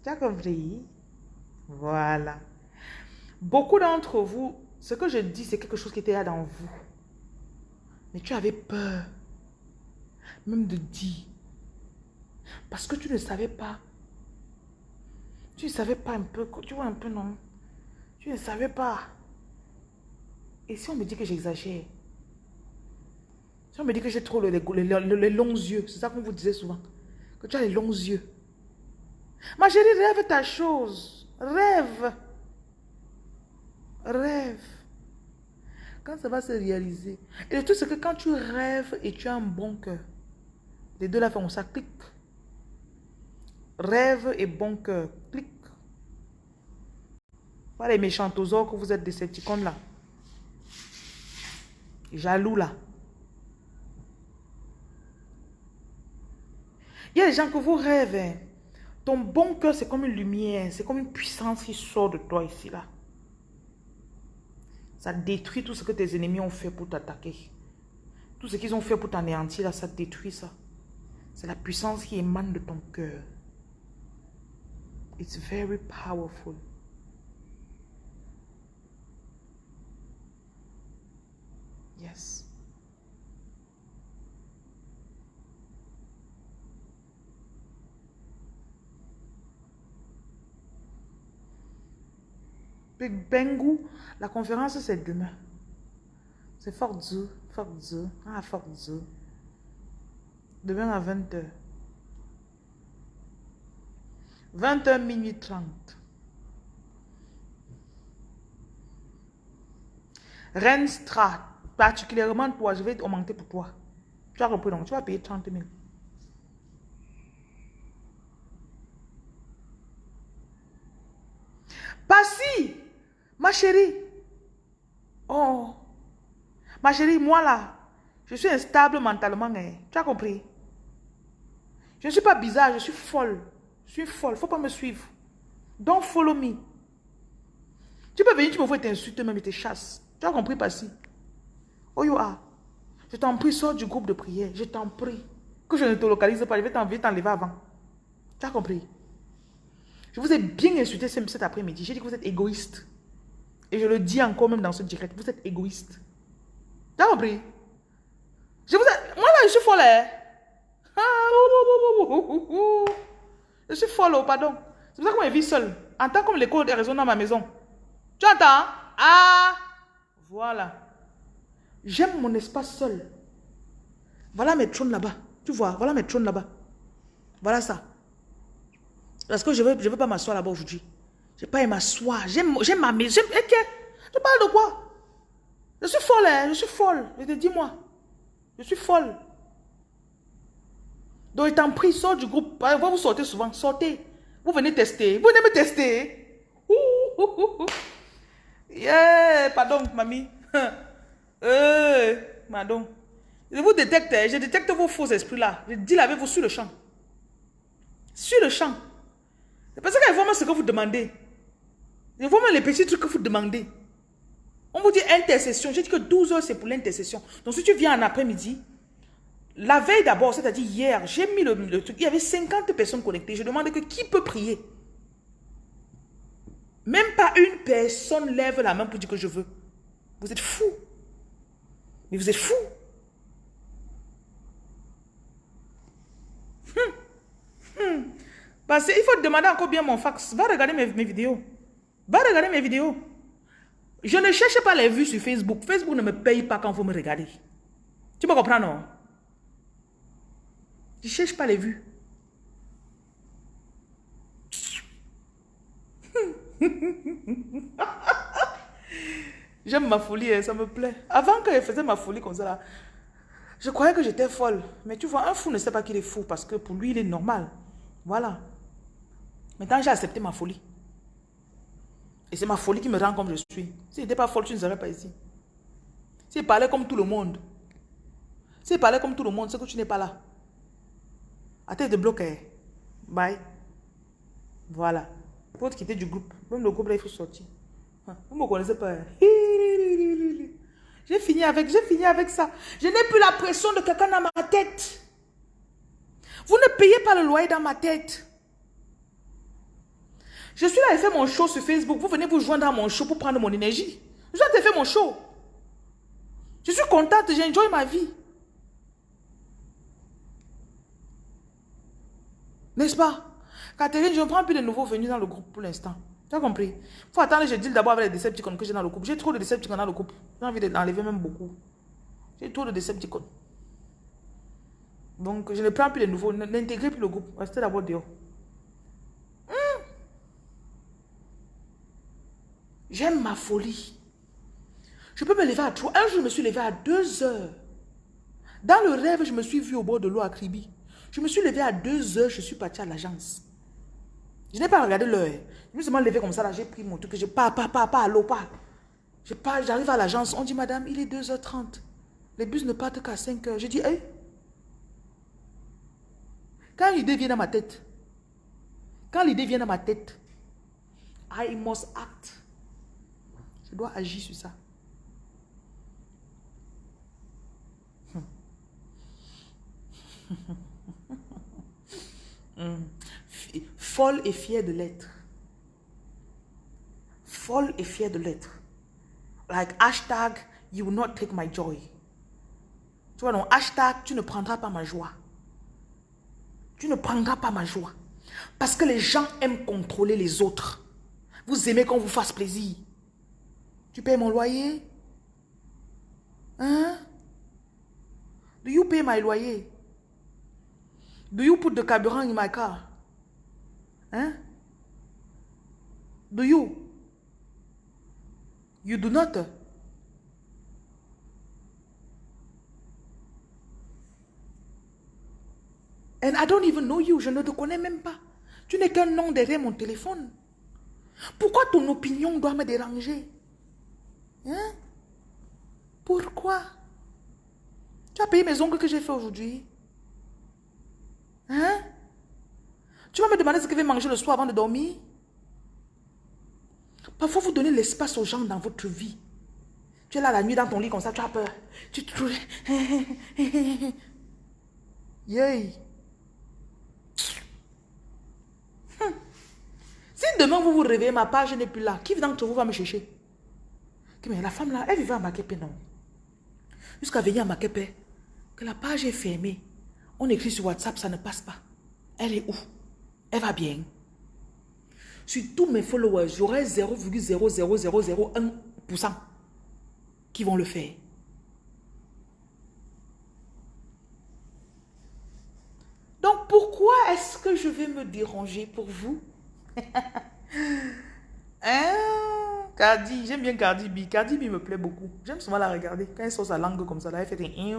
Tu as compris? Voilà. Beaucoup d'entre vous, ce que je dis, c'est quelque chose qui était là dans vous. Mais tu avais peur même de dire. Parce que tu ne savais pas. Tu ne savais pas un peu, tu vois un peu, non? Tu ne savais pas. Et si on me dit que j'exagère Si on me dit que j'ai trop les, les, longs yeux, c'est ça qu'on vous disait souvent, que tu as les longs yeux. Ma chérie, rêve ta chose. Rêve. Rêve. Quand ça va se réaliser. Et le truc, c'est que quand tu rêves et tu as un bon cœur, les deux là font ça, clic. Rêve et bon cœur, clic. Voilà les méchants que vous êtes des là. Jaloux là. Il y a des gens que vous rêvez. Ton bon cœur, c'est comme une lumière, c'est comme une puissance qui sort de toi ici là. Ça détruit tout ce que tes ennemis ont fait pour t'attaquer. Tout ce qu'ils ont fait pour t'anéantir là, ça détruit ça. C'est la puissance qui émane de ton cœur. It's very powerful. Yes. Big Bengu, la conférence c'est demain. C'est Fort Zoo, Fort Zoo, ah Fort. Demain à 20h. 20h, minuit 30. Renstra, particulièrement toi, je vais augmenter pour toi. Tu as repris donc, tu vas payer 30 000. si, ma chérie. Oh, ma chérie, moi là, je suis instable mentalement. Hein. Tu as compris? Je ne suis pas bizarre, je suis folle. Je suis folle, faut pas me suivre. Don't follow me. Tu peux venir, tu me vois t'insulter même et te chasses. Tu as compris, Passi? Oh, you are. Je t'en prie, sors du groupe de prière. Je t'en prie. Que je ne te localise pas, je vais t'enlever avant. Tu as compris? Je vous ai bien insulté cet après-midi. J'ai dit que vous êtes égoïste. Et je le dis encore même dans ce direct. Vous êtes égoïste. Tu as compris? Je vous ai... Moi là, je suis folle. Hein? Je suis folle, oh, pardon. C'est pour ça je vis seule. Entends comme l'écho résonne dans ma maison. Tu entends? Ah! Voilà. J'aime mon espace seul. Voilà mes trônes là-bas. Tu vois, voilà mes trônes là-bas. Voilà ça. Parce que je ne veux, je veux pas m'asseoir là-bas aujourd'hui. Je n'ai pas m'asseoir. J'aime ma maison. Ok. Tu parles de quoi? Je suis folle, hein? Je suis folle. Je te dis-moi. Je suis folle. Donc, il t'en prie, sort du groupe. Vous sortez souvent, sortez. Vous venez tester. Vous venez me tester. Yeah, pardon, mamie. Madame. Je vous détecte, hein. je détecte vos faux esprits là. Je dis avec vous sur le champ. Sur le champ. C'est parce qu'il faut ce que vous demandez. Il faut les petits trucs que vous demandez. On vous dit intercession. J'ai dit que 12 heures, c'est pour l'intercession. Donc, si tu viens en après-midi, la veille d'abord, c'est-à-dire hier, j'ai mis le, truc. Il y avait 50 personnes connectées. Je demandais que qui peut prier. Même pas une personne lève la main pour dire que je veux. Vous êtes fou. Mais vous êtes fou. Hum. Hum. Parce qu'il faut demander encore bien mon fax. Va regarder mes, mes vidéos. Va regarder mes vidéos. Je ne cherche pas les vues sur Facebook. Facebook ne me paye pas quand vous me regardez. Tu peux comprendre, non? Je ne cherche pas les vues. J'aime ma folie, hein, ça me plaît. Avant que je faisais ma folie comme ça, je croyais que j'étais folle. Mais tu vois, un fou ne sait pas qu'il est fou parce que pour lui, il est normal. Voilà. Maintenant, j'ai accepté ma folie. Et c'est ma folie qui me rend comme je suis. Si n'étais pas folle, tu ne serais pas ici. Si je parlais comme tout le monde, si je parlais comme tout le monde, c'est que tu n'es pas là. À tête de bloquer. Bye. Voilà. Pour te quitter du groupe. Même le groupe là, il faut sortir. Hein, vous ne me connaissez pas. Hein. J'ai avec, j'ai fini avec ça. Je n'ai plus la pression de quelqu'un dans ma tête. Vous ne payez pas le loyer dans ma tête. Je suis là et fais mon show sur Facebook. Vous venez vous joindre à mon show pour prendre mon énergie. Je dois fait mon show. Je suis contente, j'enjoy ma vie. N'est-ce pas? Catherine, je ne prends plus de nouveaux venus dans le groupe pour l'instant. Tu as compris? Il faut attendre, je dis d'abord avec les Decepticons que j'ai dans le groupe. J'ai trop de Decepticons dans le groupe. J'ai envie d'enlever même beaucoup. J'ai trop de Decepticons. Donc, je ne prends plus de nouveaux. N'intégrez plus le groupe. Restez d'abord dehors. J'aime ma folie. Je peux me lever à 3. Un jour, je me suis levé à 2 heures. Dans le rêve, je me suis vu au bord de l'eau à Kribi. Je me suis levé à 2 heures, je suis parti à l'agence. Je n'ai pas regardé l'heure. Je me suis levé comme ça, là, j'ai pris mon truc, je pars, pas, pas, pas, à l'eau, pas. J'arrive à l'agence, on dit, madame, il est 2h30. Les bus ne partent qu'à 5h. J'ai dit, hé. Quand l'idée vient dans ma tête, quand l'idée vient dans ma tête, I must act. Je dois agir sur ça. Hmm. Folle et fière de l'être. Folle et fière de l'être. Like hashtag, you will not take my joy. Tu vois, non, hashtag, tu ne prendras pas ma joie. Tu ne prendras pas ma joie. Parce que les gens aiment contrôler les autres. Vous aimez qu'on vous fasse plaisir. Tu payes mon loyer? Hein? Do you pay my loyer? Do you put the carburant in my car? Hein? Do you? You do not? And I don't even know you. Je ne te connais même pas. Tu n'es qu'un nom derrière mon téléphone. Pourquoi ton opinion doit me déranger? Hein? Pourquoi? Tu as payé mes ongles que j'ai fait aujourd'hui? Hein? Tu vas me demander ce que je vais manger le soir avant de dormir? Parfois, vous donnez l'espace aux gens dans votre vie. Tu es là la nuit dans ton lit comme ça, tu as peur. Tu te Yay. Hum. Si demain vous vous réveillez, ma page n'est plus là, qui d'entre vous va me chercher? La femme là, elle vivait à Makepe, non? Jusqu'à venir à Makepe, que la page est fermée. On écrit sur WhatsApp, ça ne passe pas. Elle est où? Elle va bien. Sur tous mes followers, j'aurai 0,00001% qui vont le faire. Donc, pourquoi est-ce que je vais me déranger pour vous? hein? Cardi, j'aime bien Cardi B. Cardi B me plaît beaucoup. J'aime souvent la regarder. Quand elle sort sa langue comme ça, là, elle fait des...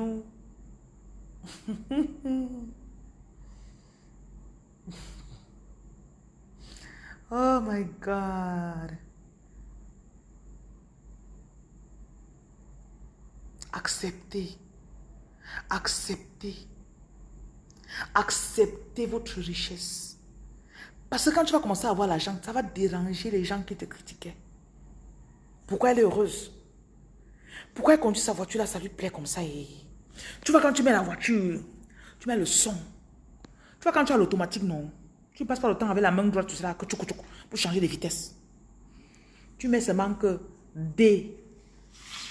oh my God. Acceptez. Acceptez. Acceptez votre richesse. Parce que quand tu vas commencer à avoir l'argent, ça va déranger les gens qui te critiquaient. Pourquoi elle est heureuse? Pourquoi elle conduit sa voiture là, ça lui plaît comme ça et... Tu vois quand tu mets la voiture, tu mets le son. Tu vois quand tu as l'automatique, non? Tu passes pas le temps avec la main droite, tu sais là, pour changer de vitesse. Tu mets seulement que D.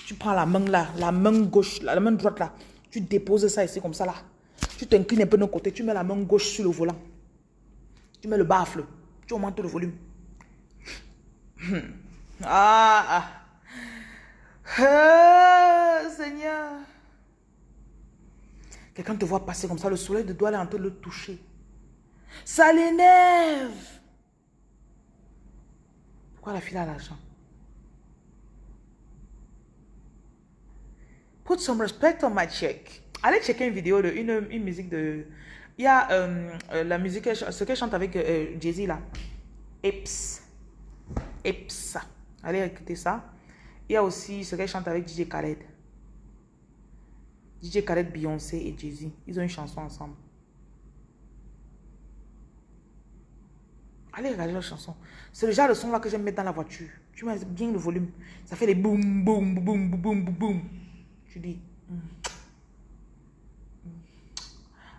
Tu prends la main là, la main gauche, la main droite là. Tu déposes ça ici comme ça là. Tu t'inclines un peu de côté, tu mets la main gauche sur le volant. Tu mets le baffle, tu augmentes le volume. Ah, ah. ah Seigneur. Quelqu'un te voit passer comme ça, le soleil de doigt est en train de le toucher. Ça l'énerve. Pourquoi la fille a l'argent? Put some respect on my check. Allez checker une vidéo de une, une musique de. Il y a euh, euh, la musique, ce qu'elle chante avec euh, Jay-Z là. Ips. Ips. Allez écouter ça. Il y a aussi ce qu'elle chante avec DJ Khaled. DJ Khaled, Beyoncé et Jay-Z. Ils ont une chanson ensemble. Allez regarder la chanson. C'est le genre de son là que j'aime mettre dans la voiture. Tu mets bien le volume. Ça fait les boum, boum, boum, boum, boum, boum. Tu dis. Hmm.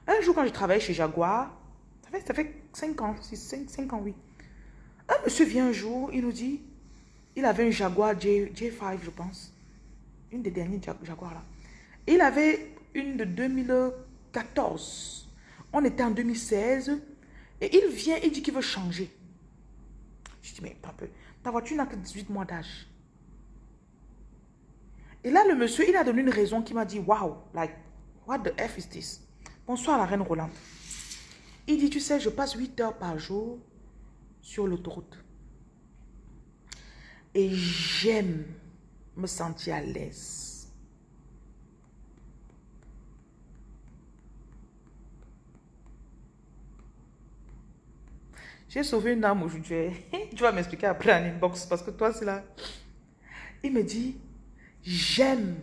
Un jour, quand je travaillais chez Jaguar, ça fait, ça fait 5 ans, 5, 5 ans, oui. Un monsieur vient un jour, il nous dit, il avait un Jaguar J, J5, je pense. Une des dernières Jaguar là. Il avait une de 2014. On était en 2016. Et il vient, il dit qu'il veut changer. Je dis, mais pas peu. Ta voiture n'a que 18 mois d'âge. Et là, le monsieur, il a donné une raison qui m'a dit, wow, like, what the F is this? Bonsoir la reine Rolande. Il dit, tu sais, je passe 8 heures par jour sur l'autoroute. Et j'aime me sentir à l'aise. J'ai sauvé une âme aujourd'hui. tu vas m'expliquer après en inbox parce que toi, c'est là. Il me dit, J'aime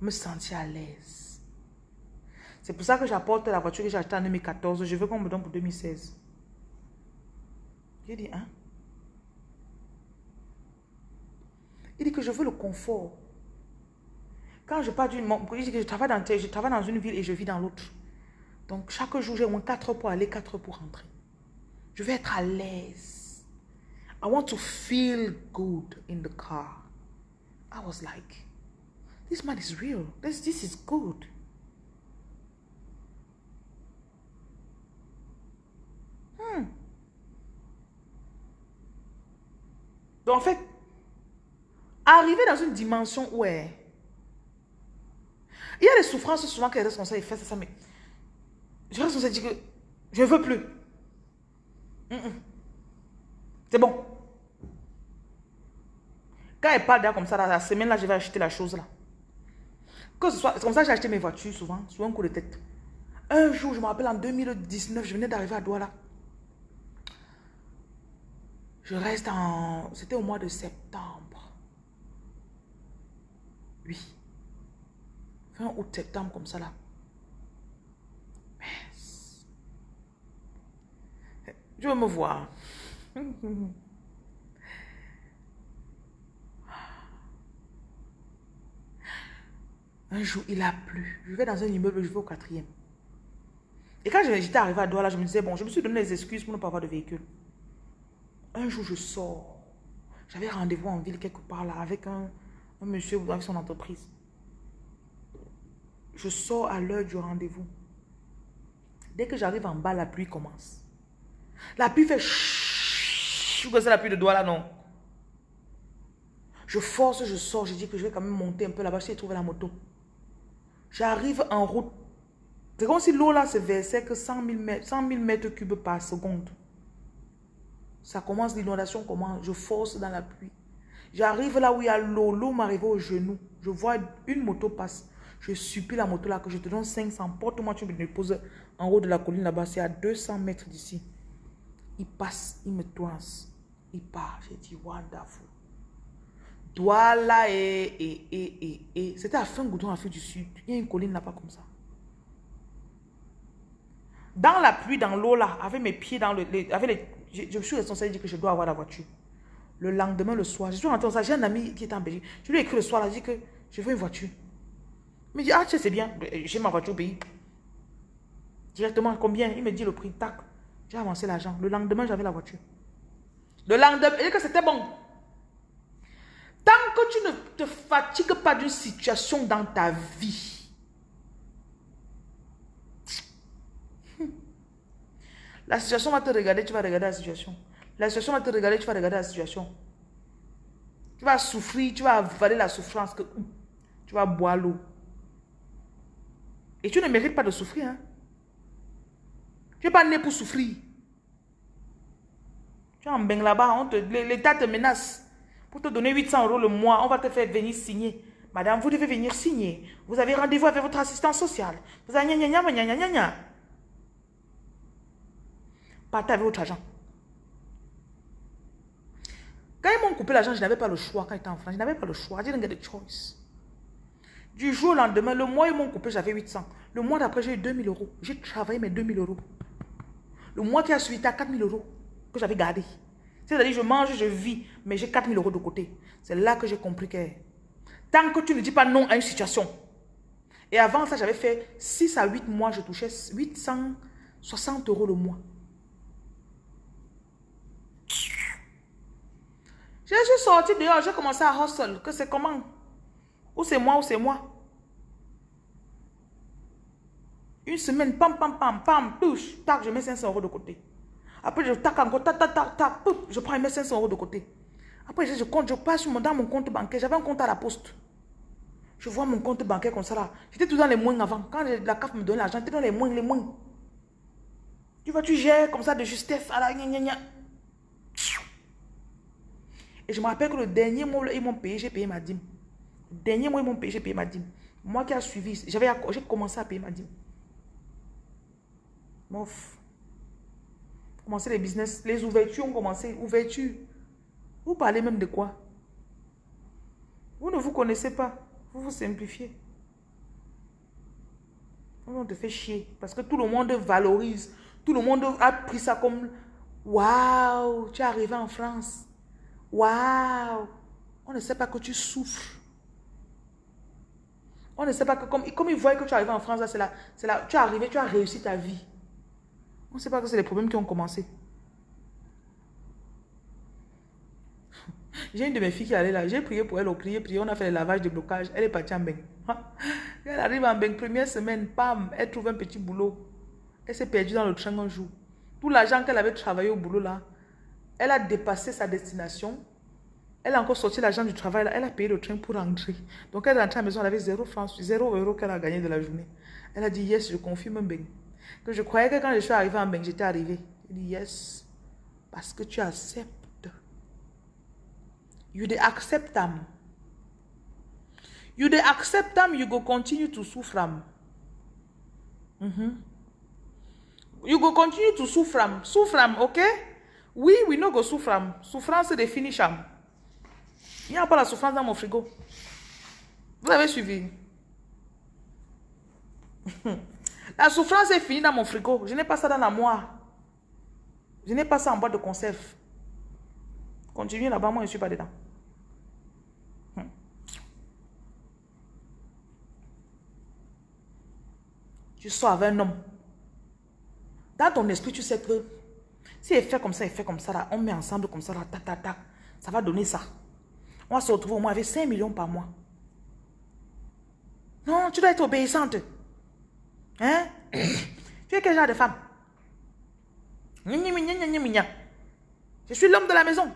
me sentir à l'aise. C'est pour ça que j'apporte la voiture que j'ai achetée en 2014. Je veux qu'on me donne pour 2016. J'ai dit, hein? Il dit que je veux le confort. Quand je pars d'une... Il dit que je travaille, dans, je travaille dans une ville et je vis dans l'autre. Donc, chaque jour, j'ai moins 4 heures pour aller, 4 heures pour rentrer. Je veux être à l'aise. I want to feel good in the car. I was like, this man is real. This, this is good. Hmm. Donc, en fait, arriver dans une dimension où est... Il y a des souffrances souvent que les responsables font ça, mais je responsable dit que je ne veux plus. Mm -mm. C'est bon. Quand elle parle comme ça, la semaine là, je vais acheter la chose là. Que ce soit, c'est comme ça que j'ai acheté mes voitures souvent, sur un coup de tête. Un jour, je me rappelle en 2019, je venais d'arriver à Douala. Je reste en... C'était au mois de septembre. Oui. Fin août, septembre, comme ça là. Je veux me voir. Un jour, il a plu. Je vais dans un immeuble, je vais au quatrième. Et quand j'étais arrivé à Douala, je me disais, bon, je me suis donné les excuses pour ne pas avoir de véhicule. Un jour, je sors. J'avais rendez-vous en ville quelque part là avec un, un monsieur avec son entreprise. Je sors à l'heure du rendez-vous. Dès que j'arrive en bas, la pluie commence. La pluie fait chouh, c'est la pluie de Douala, non? Je force, je sors, je dis que je vais quand même monter un peu là-bas, j'ai trouvé la moto. J'arrive en route. C'est comme si l'eau là se versait que 100 000, mètres, 100 mètres cubes par seconde. Ça commence, l'inondation commence. Je force dans la pluie. J'arrive là où il y a l'eau. L'eau m'arrive au genou. Je vois une moto passe. Je supplie la moto là que je te donne 500. Porte-moi, tu me déposes en haut de la colline là-bas. C'est à 200 mètres d'ici. Il passe, il me toise. Il part. J'ai dit, wonderful. Douala et, et, et, et, et. C'était à Fin-Goudon, Afrique du Sud. Il y a une colline là-bas comme ça. Dans la pluie, dans l'eau là, avec mes pieds dans le... avec les, je, je, suis responsable de dire que je dois avoir la voiture. Le lendemain, le soir, je suis ça. J'ai un ami qui est en Belgique. Je lui ai écrit le soir, là, je dit que je veux une voiture. Il me dit, ah, tu sais, c'est bien. J'ai ma voiture au pays. Directement, combien? Il me dit le prix. Tac. J'ai avancé l'argent. Le lendemain, j'avais la voiture. Le lendemain, et que c'était bon. Tant que tu ne te fatigues pas d'une situation dans ta vie, la situation va te regarder, tu vas regarder la situation. La situation va te regarder, tu vas regarder la situation. Tu vas souffrir, tu vas avaler la souffrance, que tu vas boire l'eau. Et tu ne mérites pas de souffrir. Hein? Tu n'es pas né pour souffrir. Tu es en là-bas, l'État te menace. Pour te donner 800 euros le mois, on va te faire venir signer. Madame, vous devez venir signer. Vous avez rendez-vous avec votre assistant social. Vous avez gna gna gna gna gna Partez avec votre argent. Quand ils m'ont coupé l'argent, je n'avais pas le choix quand j'étais en France. Je n'avais pas le choix. Didn't get a choice. Du jour au lendemain, le mois ils m'ont coupé, j'avais 800. Le mois d'après, j'ai eu 2000 euros. J'ai travaillé mes 2000 euros. Le mois qui a suivi, à 4000 euros que j'avais gardé. C'est-à-dire, je mange, je vis, mais j'ai 4000 euros de côté. C'est là que j'ai compris que tant que tu ne dis pas non à une situation. Et avant ça, j'avais fait 6 à 8 mois, je touchais 860 euros le mois. Je suis sorti dehors, j'ai commencé à hustle. Que c'est comment? Ou c'est moi ou c'est moi. Une semaine, pam, pam, pam, pam, touche, tac, je mets 500 euros de côté. Après, je tac encore, tac, tac, tac, tac, je prends et mets 500 euros de côté. Après, je, compte, je passe dans mon compte bancaire. J'avais un compte à la poste. Je vois mon compte bancaire comme ça là. J'étais tout dans les moins avant. Quand la CAF me donnait l'argent, j'étais dans les moins, les moins. Tu vois, tu gères comme ça de justesse. À la gna, gna, gna. Et je me rappelle que le dernier mois, ils m'ont payé, j'ai payé ma dîme. Dernier mois, ils m'ont payé, j'ai payé ma dîme. Moi qui a suivi, j'ai commencé à payer ma dîme. Mof. Commencer les business, les ouvertures ont commencé. Ouverture. Vous parlez même de quoi? Vous ne vous connaissez pas. Vous vous simplifiez. On te fait chier. Parce que tout le monde valorise. Tout le monde a pris ça comme Waouh, tu es arrivé en France. Waouh. On ne sait pas que tu souffres. On ne sait pas que comme, ils voient que tu es arrivé en France, c'est là, là, tu es arrivé, tu as réussi ta vie. On ne sait pas que c'est les problèmes qui ont commencé. J'ai une de mes filles qui allait là. J'ai prié pour elle, on prié, prié. On a fait le lavage de blocage. Elle est partie en bain. Elle arrive en bain, première semaine, pam, elle trouve un petit boulot. Elle s'est perdue dans le train un jour. Tout l'argent qu'elle avait travaillé au boulot là, elle a dépassé sa destination. Elle a encore sorti l'argent du travail. Elle a payé le train pour rentrer. Donc elle est rentrée à la maison, elle avait 0 francs, 0 euros qu'elle a gagné de la journée. Elle a dit, yes, je confirme bain. Que je croyais que quand je suis arrivée en Beng, j'étais arrivée. Il dit yes. Parce que tu acceptes. You dey accept them. You dey accept them, you go continue to suffer. Mm -hmm. You go continue to suffer. Suffer, ok? Oui, we no go suffer. Souffrance de finish. Il n'y a pas la souffrance dans mon frigo. Vous avez suivi? La souffrance est finie dans mon frigo. Je n'ai pas ça dans la moire. Je n'ai pas ça en boîte de conserve. Continuez là-bas, moi je ne suis pas dedans. Hmm. Tu sors avec un homme. Dans ton esprit, tu sais que si il fait comme ça, il fait comme ça, là, on met ensemble comme ça, là, ta, ta, ta, ça va donner ça. On va se retrouver au moins avec 5 millions par mois. Non, tu dois être obéissante. Hein? tu es quel genre de femme? Je suis l'homme de la maison.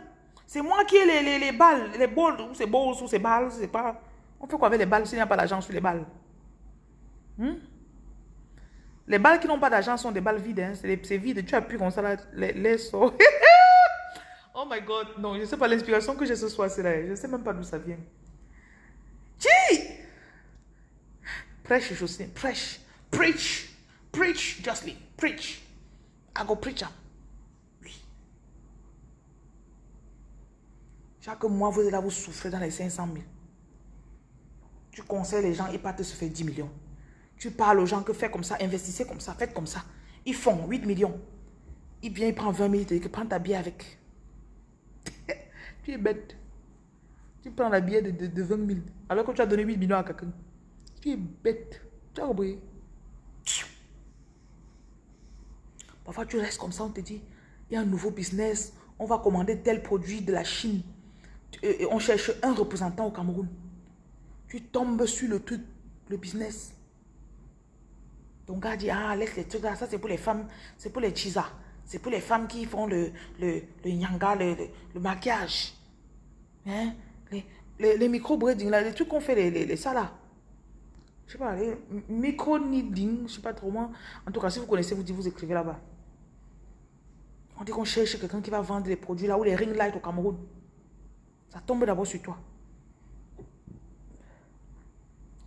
C'est moi qui ai les, les, les balles, les balles, ou c'est balles, ou c'est balles, c'est pas... On fait quoi avec les balles s'il n'y a pas d'argent sur les balles? Hmm? Les balles qui n'ont pas d'argent sont des balles vides. Hein? C'est vide. Tu appuies comme ça, là, les, oh my God. Non, je ne sais pas l'inspiration que j'ai ce soir. Là. Je ne sais même pas d'où ça vient. Chi! Prêche, Jocelyne. Prêche. Preach. Preach, justly. Preach. I go preach Oui. Chaque mois, vous êtes là, vous souffrez dans les 500 000. Tu conseilles les gens, ils partent se faire 10 millions. Tu parles aux gens que faites comme ça, investissez comme ça, faites comme ça. Ils font 8 millions. Il vient, il prend 20 000, il prend ta billet avec. tu es bête. Tu prends la billet de, de, 20 000, alors que tu as donné 8 millions à quelqu'un. Tu es bête. Tu as compris? Parfois, tu restes comme ça, on te dit, il y a un nouveau business, on va commander tel produit de la Chine. Et on cherche un représentant au Cameroun. Tu tombes sur le truc, le business. Ton gars dit, ah, laisse les trucs là, ça c'est pour les femmes, c'est pour les chisa. C'est pour les femmes qui font le, le, le le, le, maquillage. Hein? Les, les, les micro-breeding, les trucs qu'on fait, les, les, les ça là. Je sais pas, les micro-needing, je sais pas trop moi. En tout cas, si vous connaissez, vous dites, vous écrivez là-bas. On dit qu'on cherche quelqu'un qui va vendre les produits là où les ring light au Cameroun. Ça tombe d'abord sur toi.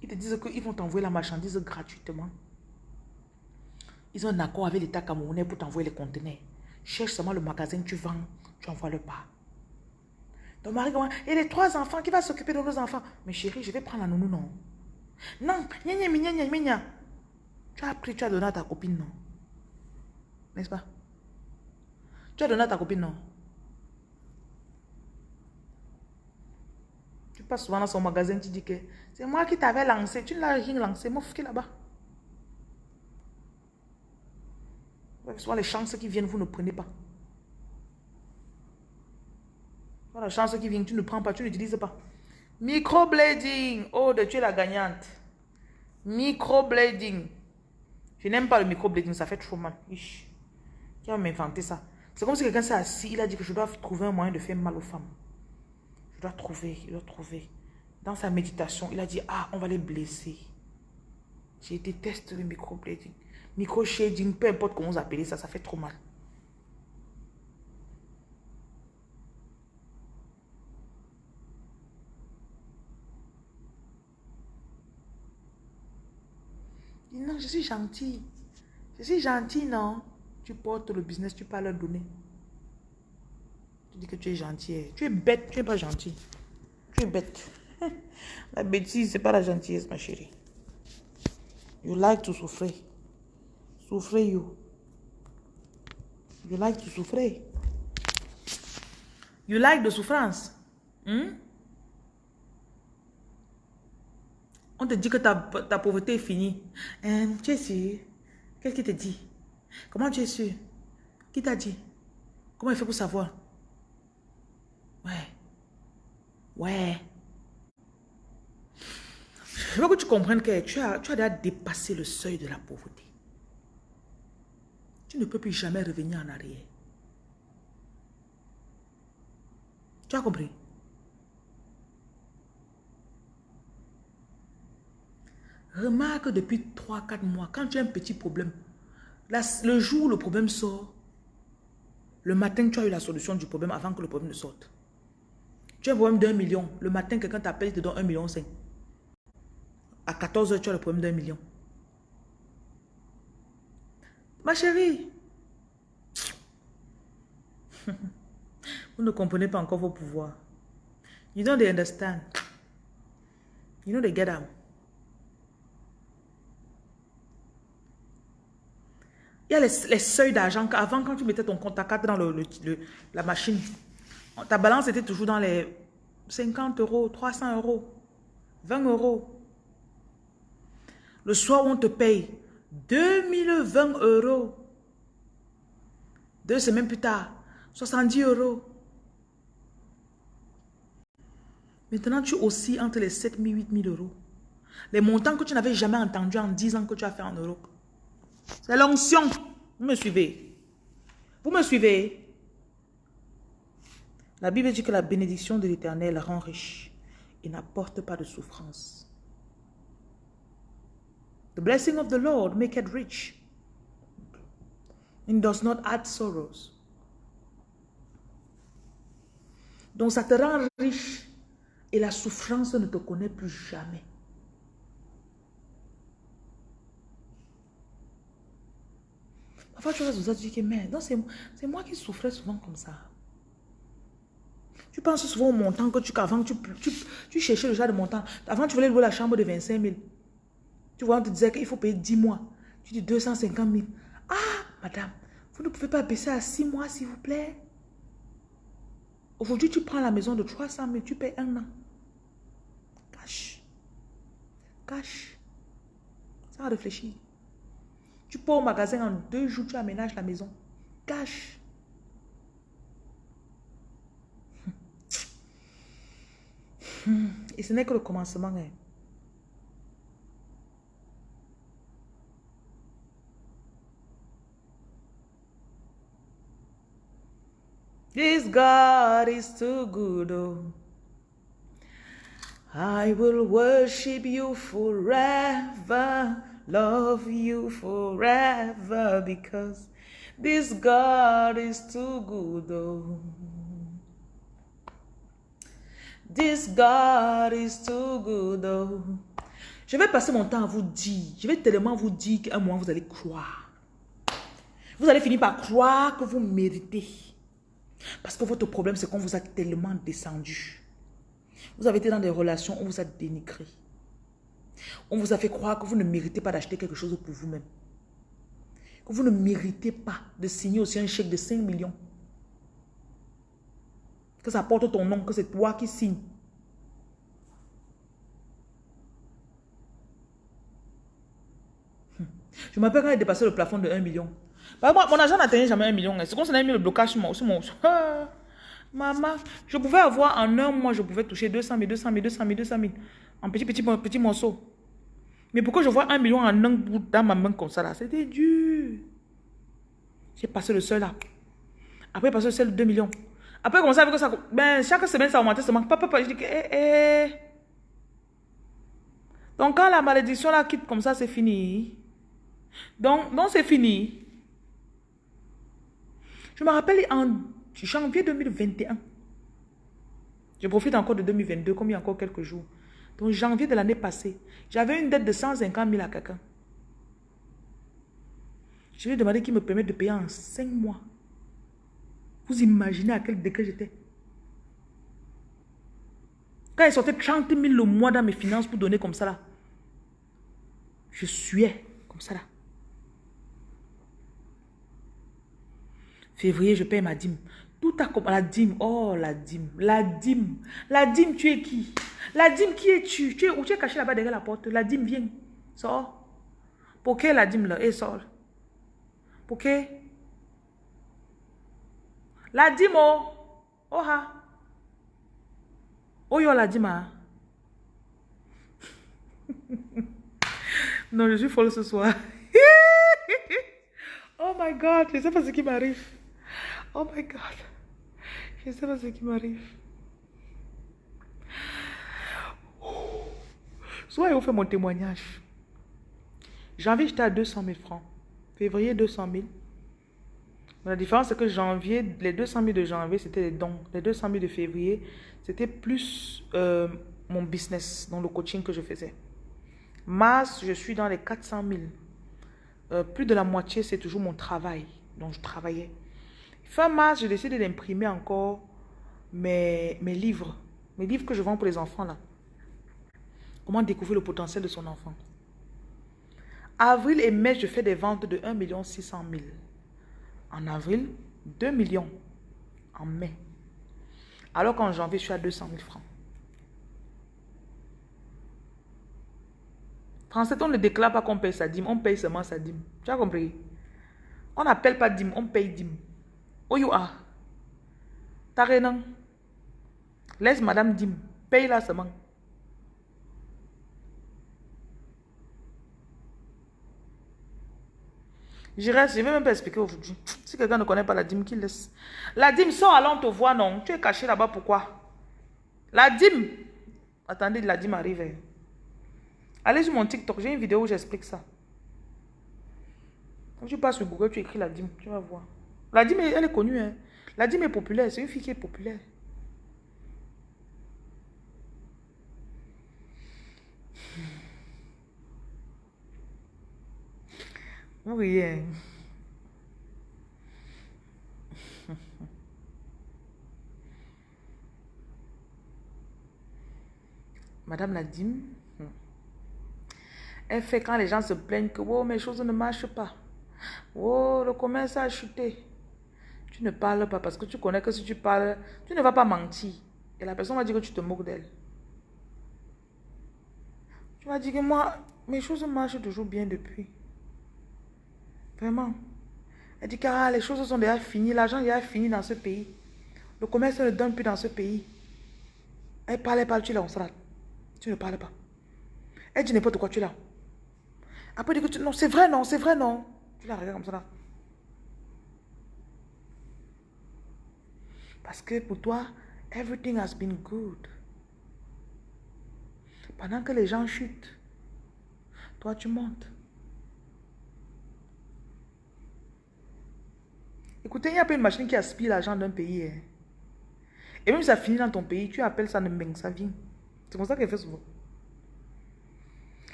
Ils te disent qu'ils vont t'envoyer la marchandise gratuitement. Ils ont un accord avec l'État camerounais pour t'envoyer les conteneurs. Cherche seulement le magasin tu vends, tu envoies le pas. Ton mari, et les trois enfants, qui va s'occuper de nos enfants? Mais chérie, je vais prendre la nounou, non? Non, Tu as pris, tu as donné à ta copine, non? N'est-ce pas? Tu as donné à ta copine, non? Tu passes souvent dans son magasin, tu dis que c'est moi qui t'avais lancé. Tu ne l'as rien lancé, moi, qui là-bas. Souvent les chances qui viennent, vous ne prenez pas. Voilà, la chance qui vient, tu ne prends pas, tu n'utilises pas. Microblading. Oh, de tu es la gagnante. Microblading. Je n'aime pas le microblading, ça fait trop mal. Qui va m'inventer ça? C'est comme si quelqu'un s'est assis, il a dit que je dois trouver un moyen de faire mal aux femmes. Je dois trouver, il doit trouver. Dans sa méditation, il a dit, ah, on va les blesser. Je déteste le microblading. Micro-shading, peu importe comment vous appelez ça, ça fait trop mal. Non, je suis gentil. Je suis gentil, non? Tu portes le business, tu peux leur donner. Tu dis que tu es gentil. Tu es bête, tu n'es pas gentil. Tu es bête. La bêtise, ce n'est pas la gentillesse, ma chérie. You like to souffrir. Souffrir, you. You like to souffrir. You like de souffrance? Hmm? On te dit que ta, ta pauvreté est finie. And, tu es Qu'est-ce qui te dit? Comment tu es sûr? Qui t'a dit? Comment il fait pour savoir? Ouais. Ouais. Je veux que tu comprennes que tu as, tu as déjà dépassé le seuil de la pauvreté. Tu ne peux plus jamais revenir en arrière. Tu as compris? Remarque depuis 3-4 mois, quand tu as un petit problème, le jour où le problème sort, le matin, tu as eu la solution du problème avant que le problème ne sorte. Tu as un problème d'un million. Le matin, quelqu'un t'appelle, il te donne un million cinq. À 14 heures, tu as le problème d'un million. Ma chérie, vous ne comprenez pas encore vos pouvoirs. You don't understand. You know get out. Il y a les, seuils d'argent. Avant, quand tu mettais ton compte à 4 dans le, la machine, ta balance était toujours dans les 50 euros, 300 euros, 20 euros. Le soir, on te paye 2020 euros. Deux semaines plus tard, 70 euros. Maintenant, tu aussi entre les 7 000 et 8 000 euros. Les montants que tu n'avais jamais entendus en 10 ans que tu as fait en Europe. C'est l'onction. Vous me suivez? Vous me suivez? La Bible dit que la bénédiction de l'Éternel rend riche et n'apporte pas de souffrance. The blessing of the Lord make it rich and does not add sorrows. Donc ça te rend riche et la souffrance ne te connaît plus jamais. Parfois, tu vas vous dire que, mais non, c'est moi qui souffrais souvent comme ça. Tu penses souvent au montant que tu... Avant, tu, tu, tu cherchais le genre de montant. Avant, tu voulais louer la chambre de 25 000. Tu vois, on te disait qu'il faut payer 10 mois. Tu dis 250 000. Ah, madame, vous ne pouvez pas baisser à 6 mois, s'il vous plaît. Aujourd'hui, tu prends la maison de 300 000, tu payes un an. Cache. Cache. Sans réfléchir. Tu pars au magasin en deux jours, tu aménages la maison. Cache. Et ce n'est que le commencement. Hein. This God is too good. Oh. I will worship you forever, love you forever, because this God is too good. Oh. This God is too good. Oh. Je vais passer mon temps à vous dire, je vais tellement vous dire qu'un moment vous allez croire. Vous allez finir par croire que vous méritez. Parce que votre problème, c'est qu'on vous a tellement descendu. Vous avez été dans des relations, on vous a dénigré. On vous a fait croire que vous ne méritez pas d'acheter quelque chose pour vous-même. Que vous ne méritez pas de signer aussi un chèque de 5 millions. Que ça porte ton nom, que c'est toi qui signes. Hmm. Je m'appelle quand il dépassé le plafond de 1 million. Bah, mon argent n'atteignait jamais 1 million. Hein. C'est qu'on s'en a mis le blocage sur mon... Ah, maman, je pouvais avoir en un mois, je pouvais toucher 200 000, 200 000, 200 000, 200 000 en petits, petits, petits morceaux. Mais pourquoi je vois 1 million en un bout dans ma main comme ça là? C'était dur. J'ai passé le seul là. Après, passé le seul de 2 millions. Après, comme ça, que ça. Ben, chaque semaine, ça augmentait seulement. Papa, papa, je dis que. Eh, eh. Donc, quand la malédiction là quitte comme ça, c'est fini. Donc c'est fini. Je me rappelle en janvier 2021. Je profite encore de 2022, comme il y a encore quelques jours. Donc, janvier de l'année passée, j'avais une dette de 150 000 à quelqu'un. Je lui ai demandé qu'il me permette de payer en 5 mois. Vous imaginez à quel degré j'étais. Quand il sortait 30 000 le mois dans mes finances pour donner comme ça là, je suais comme ça là. Février, je paye ma dîme. Tout a la dîme. Oh, la dîme. La dîme. La dîme, tu es qui? La dîme, qui es-tu? Tu es où? Tu es caché là-bas derrière la porte. La dîme, viens. Sors. Pour que la dîme là? Et sort. Pour que? La dîme, oh. Oh, ha. Oh, yo, la dîme, hein. non, je suis folle ce soir. oh my God, je sais pas ce qui m'arrive. Oh my God. Je ne sais pas ce qui m'arrive. Soit vous fait mon témoignage. Janvier, j'étais à 200 000 francs. Février, 200 000. La différence, c'est que janvier, les 200 000 de janvier, c'était les dons. Les 200 000 de février, c'était plus euh, mon business, dans le coaching que je faisais. Mars, je suis dans les 400 000. Euh, plus de la moitié, c'est toujours mon travail. Donc, je travaillais. Fin mars, j'ai décidé d'imprimer encore mes, livres. Mes livres que je vends pour les enfants là. Comment découvrir le potentiel de son enfant. Avril et mai, je fais des ventes de 1 600 000. En avril, 2 millions. En mai. Alors qu'en janvier, je suis à 200 000 francs. 37, on ne déclare pas qu'on paye sa dîme, on paye seulement sa dîme. Tu as compris? On n'appelle pas dîme, on paye dîme. Où you are? Laisse madame Dim. Paye la semaine. Je reste, je vais même pas expliquer aujourd'hui. Si quelqu'un ne connaît pas la dîme, qu'il laisse. La dîme, sort on te voit, non. Tu es caché là-bas, pourquoi? La dîme. Attendez, la dîme arrive. Hein. Allez sur mon TikTok, j'ai une vidéo où j'explique ça. Quand tu passes sur Google, tu écris la dîme, tu vas voir. La dîme, elle est connue. Hein. La dîme est populaire. C'est une fille qui est populaire. Oui. Hein. Madame Nadim, hmm, elle fait quand les gens se plaignent que oh, mes choses ne marchent pas. Oh, le commerce a chuté. Tu ne parles pas parce que tu connais que si tu parles, tu ne vas pas mentir. Et la personne va dire que tu te moques d'elle. Tu vas dire que moi, mes choses marchent toujours bien depuis. Vraiment. Elle dit que ah, les choses sont déjà finies, l'argent est fini dans ce pays. Le commerce ne donne plus dans ce pays. Elle parlait pas, tu es là, on sera. Tu ne parles pas. Elle dit n'importe quoi, tu là. Après, elle dit que tu... non, c'est vrai, non, c'est vrai, non. Tu la regardes comme ça là. Parce que pour toi, everything has been good. Pendant que les gens chutent, toi tu montes. Écoutez, il n'y a pas une machine qui aspire l'argent d'un pays. Hein. Et même si ça finit dans ton pays, tu appelles ça Mbeng, ça vient. C'est comme ça qu'elle fait souvent.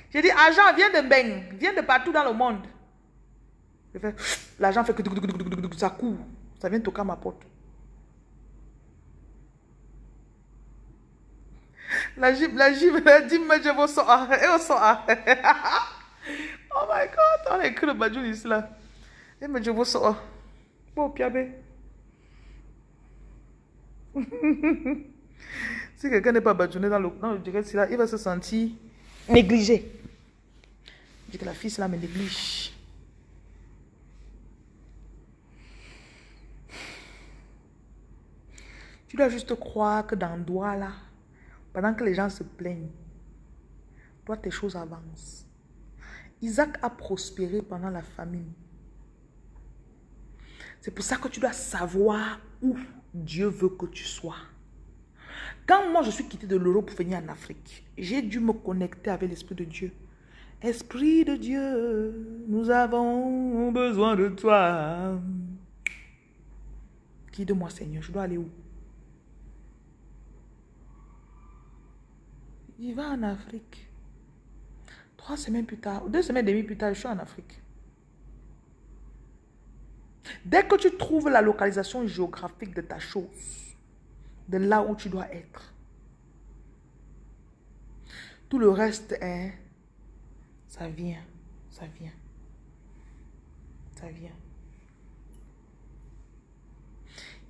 J'ai dit, argent vient de Mbeng, vient de partout dans le monde. L'argent fait que ça court. Ça vient toquer à ma porte. La gym, la gym, la gym, je vous sors. Et on sort. Oh my god, on a écrit le ici là. Et je vous sors. Bon, piabé. si quelqu'un n'est pas badjouné dans le, dans le direct, là, il va se sentir négligé. Je dis que la fille là me néglige. Tu dois juste croire que dans le doigt là, pendant que les gens se plaignent, toi tes choses avancent. Isaac a prospéré pendant la famine. C'est pour ça que tu dois savoir où Dieu veut que tu sois. Quand moi je suis quitté de l'Europe pour venir en Afrique, j'ai dû me connecter avec l'Esprit de Dieu. Esprit de Dieu, nous avons besoin de toi. Guide-moi Seigneur, je dois aller où? Il va en Afrique. Trois semaines plus tard, deux semaines et demie plus tard, je suis en Afrique. Dès que tu trouves la localisation géographique de ta chose, de là où tu dois être, tout le reste est, ça vient, ça vient, ça vient.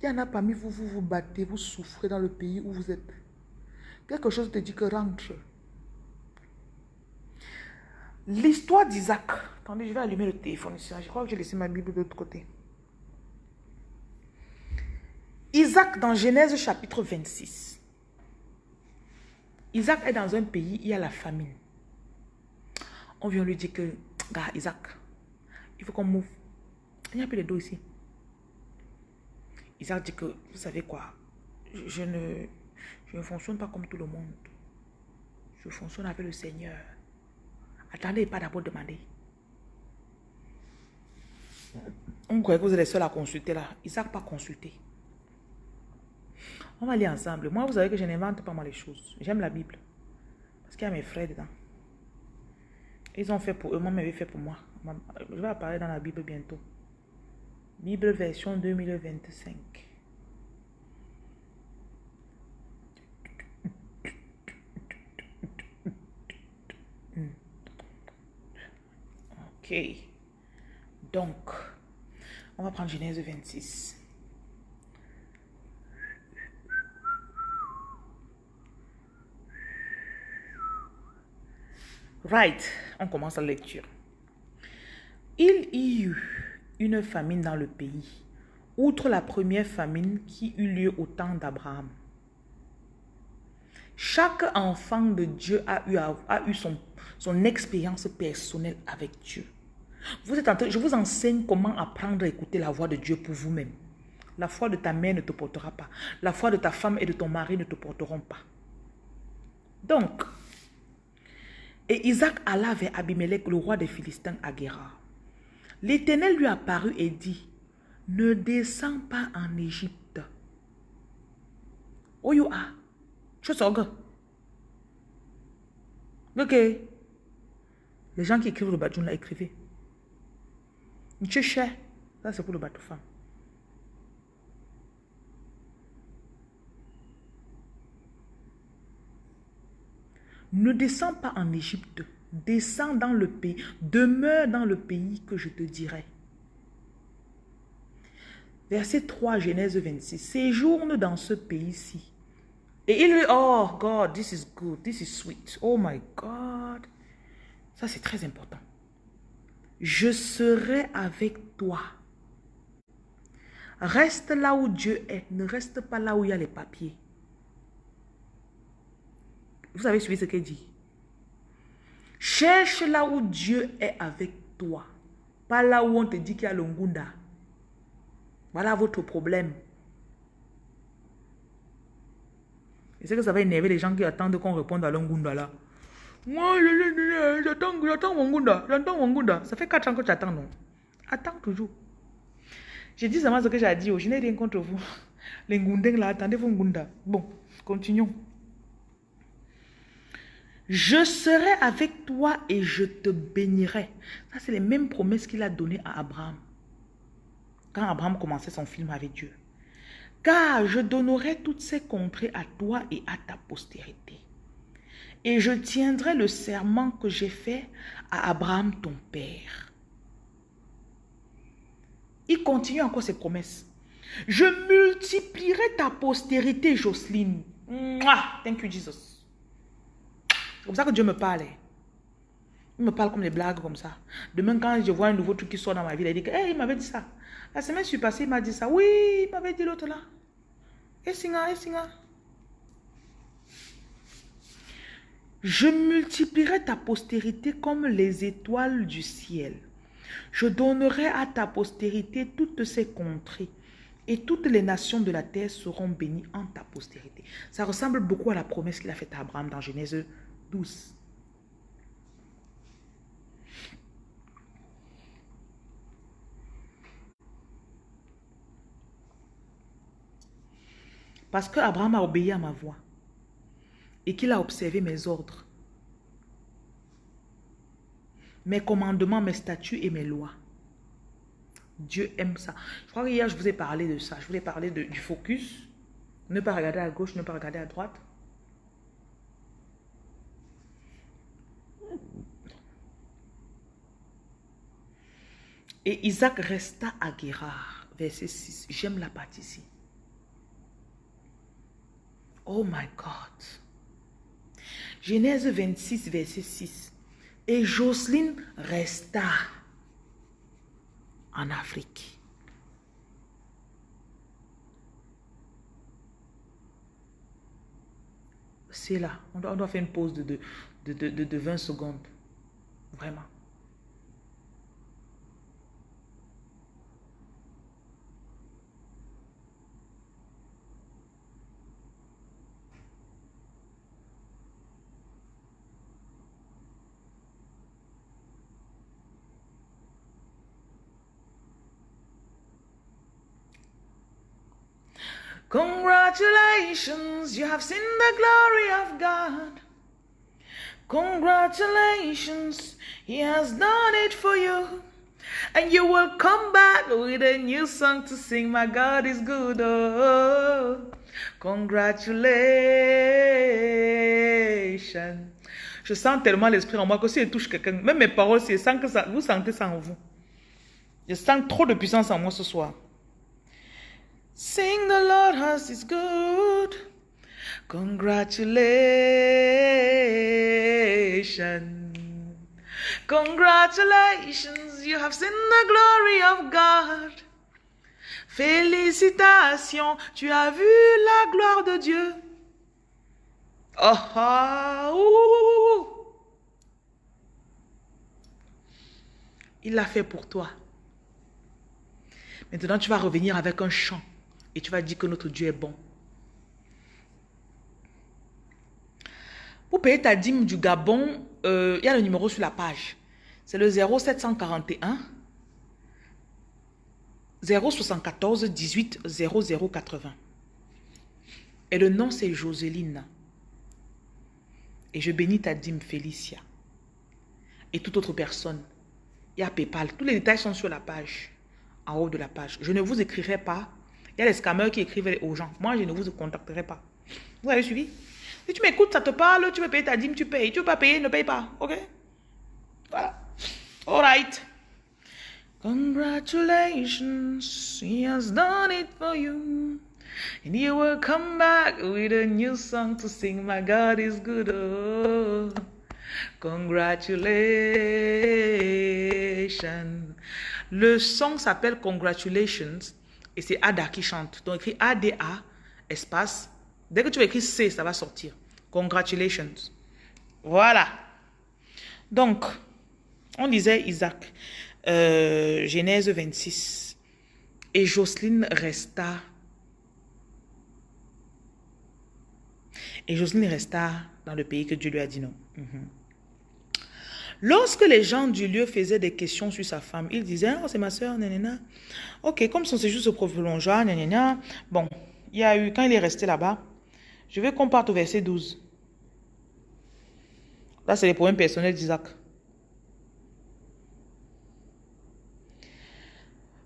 Il y en a parmi vous, vous vous battez, vous souffrez dans le pays où vous êtes. Quelque chose te dit que rentre. L'histoire d'Isaac. Attendez, je vais allumer le téléphone ici. Je crois que j'ai laissé ma Bible de l'autre côté. Isaac dans Genèse chapitre 26. Isaac est dans un pays, il y a la famine. On vient lui dire que, gars, Isaac, il faut qu'on move. Il n'y a plus de dos ici. Isaac dit que, vous savez quoi, je, ne, je ne fonctionne pas comme tout le monde. Je fonctionne avec le Seigneur. Attendez, pas d'abord demander. On croyait que vous êtes les seuls à consulter là. Isaac pas consulté. On va aller ensemble. Moi, vous savez que je n'invente pas moi les choses. J'aime la Bible. Parce qu'il y a mes frères dedans. Ils ont fait pour eux, moi, ils fait pour moi. Je vais apparaître dans la Bible bientôt. Bible version 2025. Donc, on va prendre Genèse 26. Right, on commence la lecture. Il y eut une famine dans le pays, outre la première famine qui eut lieu au temps d'Abraham. Chaque enfant de Dieu a eu, son expérience personnelle avec Dieu. Vous êtes je vous enseigne comment apprendre à écouter la voix de Dieu pour vous-même. La foi de ta mère ne te portera pas. La foi de ta femme et de ton mari ne te porteront pas. Donc, et Isaac alla vers Abimelech, le roi des Philistins, à Guéra. L'Éternel lui apparut et dit, ne descends pas en Égypte. Oh you are. Ok. Les gens qui écrivent le badjoun là, écrivez. Ça c'est pour le bateau femme. ne descends pas en Égypte, descends dans le pays, demeure dans le pays que je te dirai. Verset 3, Genèse 26. Séjourne dans ce pays-ci. Et il lui, oh God, this is good, this is sweet. Oh my God. Ça, c'est très important. Je serai avec toi. Reste là où Dieu est. Ne reste pas là où il y a les papiers. Vous avez suivi ce qu'il dit. Cherche là où Dieu est avec toi. Pas là où on te dit qu'il y a le ngunda. Voilà votre problème. Et c'est que ça va énerver les gens qui attendent qu'on réponde à l'ongunda là. Moi, j'attends, j'attends mon gunda, j'attends mon gunda. Ça fait 4 ans que tu attends, non Attends toujours. J'ai dit seulement ce que j'ai dit. Oh, je n'ai rien contre vous. Les ngundeng là, attendez vos ngunda. Bon, continuons. Je serai avec toi et je te bénirai. Ça, c'est les mêmes promesses qu'il a données à Abraham. Quand Abraham commençait son film avec Dieu. Car je donnerai toutes ces contrées à toi et à ta postérité. Et je tiendrai le serment que j'ai fait à Abraham ton père. Il continue encore ses promesses. Je multiplierai ta postérité, Jocelyne. Thank you, Jesus. C'est comme ça que Dieu me parle. Il me parle comme des blagues comme ça. Demain, quand je vois un nouveau truc qui sort dans ma vie, il dit que, hey, il m'avait dit ça. La semaine suis passée, il m'a dit ça. Oui, il m'avait dit l'autre là. Et singa, et singa. Je multiplierai ta postérité comme les étoiles du ciel. Je donnerai à ta postérité toutes ces contrées et toutes les nations de la terre seront bénies en ta postérité. Ça ressemble beaucoup à la promesse qu'il a faite à Abraham dans Genèse 12. Parce que Abraham a obéi à ma voix et qu'il a observé mes ordres, mes commandements, mes statuts et mes lois. Dieu aime ça. Je crois qu'hier, je vous ai parlé de ça. Je vous ai parlé du focus. Ne pas regarder à gauche, ne pas regarder à droite. Et Isaac resta à Guérard, verset 6. J'aime la partie ici. Oh my God. Genèse 26, verset 6. Et Jocelyne resta en Afrique. C'est là. On doit, faire une pause de, de, de, de 20 secondes. Vraiment. Congratulations, you have seen the glory of God. Congratulations, He has done it for you. And you will come back with a new song to sing. My God is good. Oh, congratulations. Je sens tellement l'esprit en moi que si je touche quelqu'un, même mes paroles, c'est sans que ça, vous sentez ça en vous. Je sens trop de puissance en moi ce soir. Sing the Lord has is good. Congratulations. Congratulations, you have seen the glory of God. Félicitations, tu as vu la gloire de Dieu. Oh, Il l'a fait pour toi. Maintenant, tu vas revenir avec un chant. Et tu vas dire que notre Dieu est bon. Pour payer ta dîme du Gabon, euh, il y a le numéro sur la page. C'est le 0741 074 18 0080. Et le nom c'est Joseline. Et je bénis ta dîme Félicia. Et toute autre personne. Il y a PayPal. Tous les détails sont sur la page. En haut de la page. Je ne vous écrirai pas il y a les scammers qui écrivent aux gens. Moi, je ne vous contacterai pas. Vous avez suivi? Si tu m'écoutes, ça te parle, tu veux payer ta dîme, tu payes. Tu veux pas payer, ne paye pas. OK? Voilà. All right. Congratulations, he has done it for you. And you will come back with a new song to sing. My God is good. Congratulations. Le song s'appelle Congratulations et c'est Ada qui chante. Donc écrit ADA, espace. Dès que tu écris C, ça va sortir. Congratulations. Voilà. Donc, on disait Isaac. Euh, Genèse 26. Et Jocelyne resta. Et Jocelyne resta dans le pays que Dieu lui a dit non. Mhm. Lorsque les gens du lieu faisaient des questions sur sa femme, ils disaient, oh, c'est ma soeur, nanana. Ok, comme son séjour se prolongea, nanana. Bon, il y a eu, quand il est resté là-bas, je veux qu'on parte au verset 12. Là, c'est les problèmes personnels d'Isaac.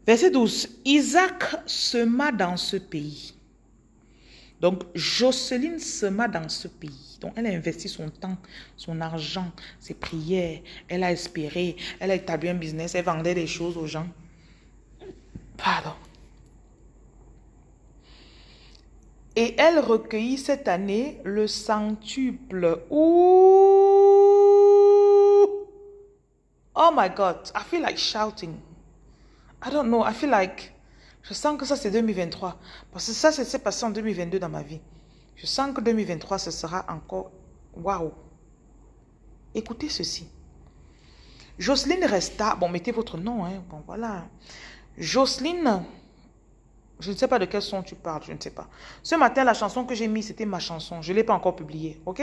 Verset 12. Isaac sema dans ce pays. Donc, Jocelyne sema dans ce pays. Elle a investi son temps, son argent, ses prières. Elle a espéré. Elle a établi un business. Elle vendait des choses aux gens. Pardon. Et elle recueillit cette année le centuple. Oh my God, I feel like shouting. I don't know. I feel like. Je sens que ça, c'est 2023. Parce que ça, c'est passé en 2022 dans ma vie. Je sens que 2023, ce sera encore. Waouh! Écoutez ceci. Jocelyne resta. Bon, mettez votre nom. Hein. Bon, voilà. Jocelyne. Je ne sais pas de quel son tu parles, je ne sais pas. Ce matin, la chanson que j'ai mise, c'était ma chanson. Je ne l'ai pas encore publiée, ok?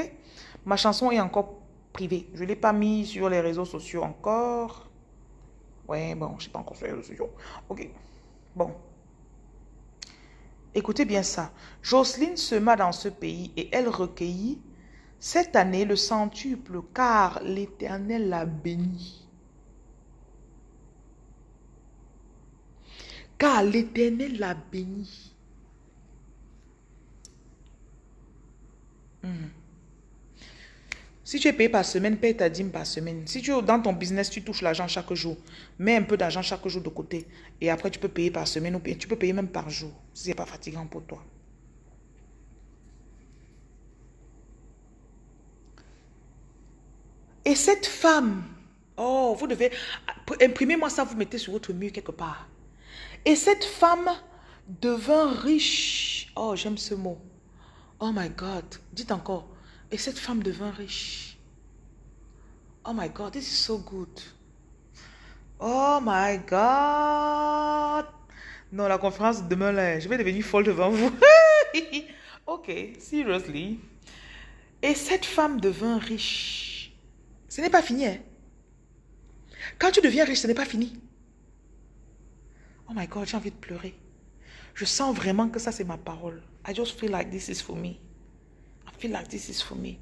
Ma chanson est encore privée. Je ne l'ai pas mise sur les réseaux sociaux encore. Ouais, bon, je sais pas encore faire le studio. Ok. Bon. Écoutez bien ça. Jocelyne sema dans ce pays et elle recueillit cette année le centuple car l'Éternel l'a béni. Car l'Éternel l'a béni. Si tu es payé par semaine, paye ta dîme par semaine. Si tu dans ton business, tu touches l'argent chaque jour. Mets un peu d'argent chaque jour de côté. Et après, tu peux payer par semaine ou tu peux payer même par jour. Si ce n'est pas fatigant pour toi. Et cette femme, oh, vous devez, imprimez-moi ça, vous mettez sur votre mur quelque part. Et cette femme devint riche. Oh, j'aime ce mot. Oh my God. Dites encore. Et cette femme devint riche. Oh my God, this is so good. Oh my God. Non, la conférence demain là, je vais devenir folle devant vous. ok, seriously. Et cette femme devint riche. Ce n'est pas fini. Hein? Quand tu deviens riche, ce n'est pas fini. Oh my God, j'ai envie de pleurer. Je sens vraiment que ça, c'est ma parole. I just feel like this is for me feel like this is for me.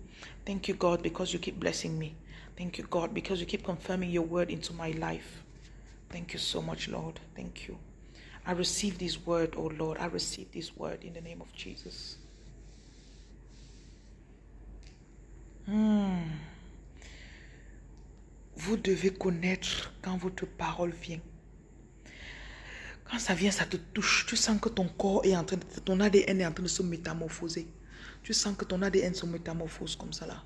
Thank you, God, because you keep blessing me. Thank you, God, because you keep confirming your word into my life. Thank you so much, Lord. Thank you. I receive this word, oh Lord. I receive this word in the name of Jesus. Hmm. Vous devez connaître quand votre parole vient. Quand ça vient, ça te touche. Tu sens que ton corps est en train de, ton ADN est en train de se métamorphoser. Tu sens que ton ADN se métamorphose comme ça là.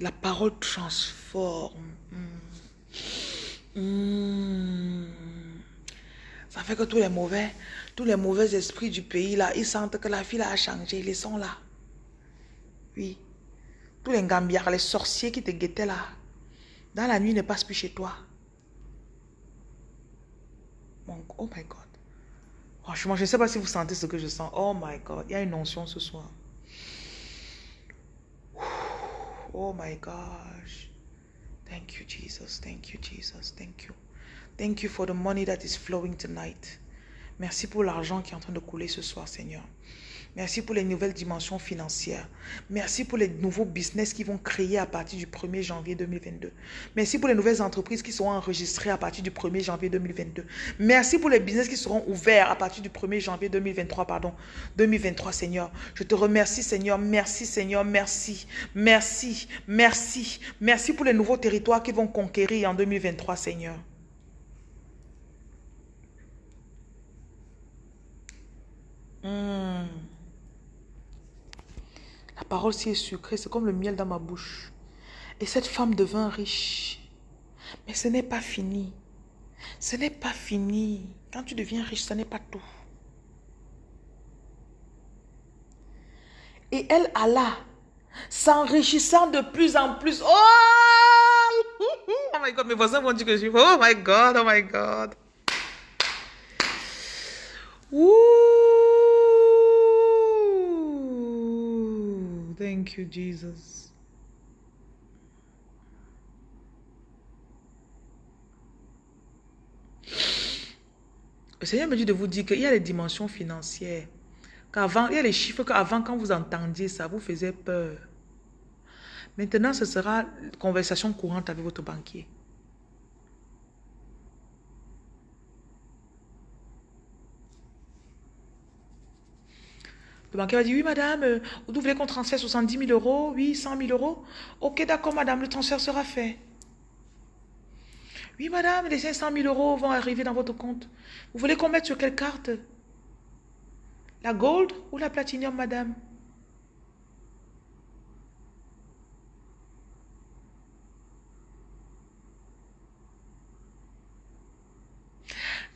La parole transforme. Hmm. Hmm. Ça fait que tous les mauvais, tous les mauvais esprits du pays là, ils sentent que la fille a changé. Ils sont là. Oui. Tous les gambiards, les sorciers qui te guettaient là. Dans la nuit, ne passent plus chez toi. oh my God. Franchement, je ne sais pas si vous sentez ce que je sens. Oh my God, il y a une onction ce soir. Oh my gosh. Thank you, Jesus. Thank you, Jesus. Thank you. Thank you for the money that is flowing tonight. Merci pour l'argent qui est en train de couler ce soir, Seigneur. Merci pour les nouvelles dimensions financières. Merci pour les nouveaux business qui vont créer à partir du 1er janvier 2022. Merci pour les nouvelles entreprises qui seront enregistrées à partir du 1er janvier 2022. Merci pour les business qui seront ouverts à partir du 1er janvier 2023, pardon, 2023, Seigneur. Je te remercie, Seigneur. Merci, Seigneur. Merci. Merci. Merci. Merci pour les nouveaux territoires qui vont conquérir en 2023, Seigneur. Hmm. La parole si est sucrée, c'est comme le miel dans ma bouche. Et cette femme devint riche. Mais ce n'est pas fini. Ce n'est pas fini. Quand tu deviens riche, ce n'est pas tout. Et elle alla, s'enrichissant de plus en plus. Oh! Oh my God, mes voisins vont dire que je suis... Oh my God, oh my God. Thank you, Jesus. Le Seigneur me dit de vous dire qu'il y a les dimensions financières. Qu'avant, il y a les chiffres qu'avant, quand vous entendiez ça, vous faisait peur. Maintenant, ce sera conversation courante avec votre banquier. Le banquier va dire, oui madame, euh, vous voulez qu'on transfère 70 000 euros Oui, 100 000 euros Ok, d'accord madame, le transfert sera fait. Oui madame, les 500 000 euros vont arriver dans votre compte. Vous voulez qu'on mette sur quelle carte? La gold ou la platinum madame?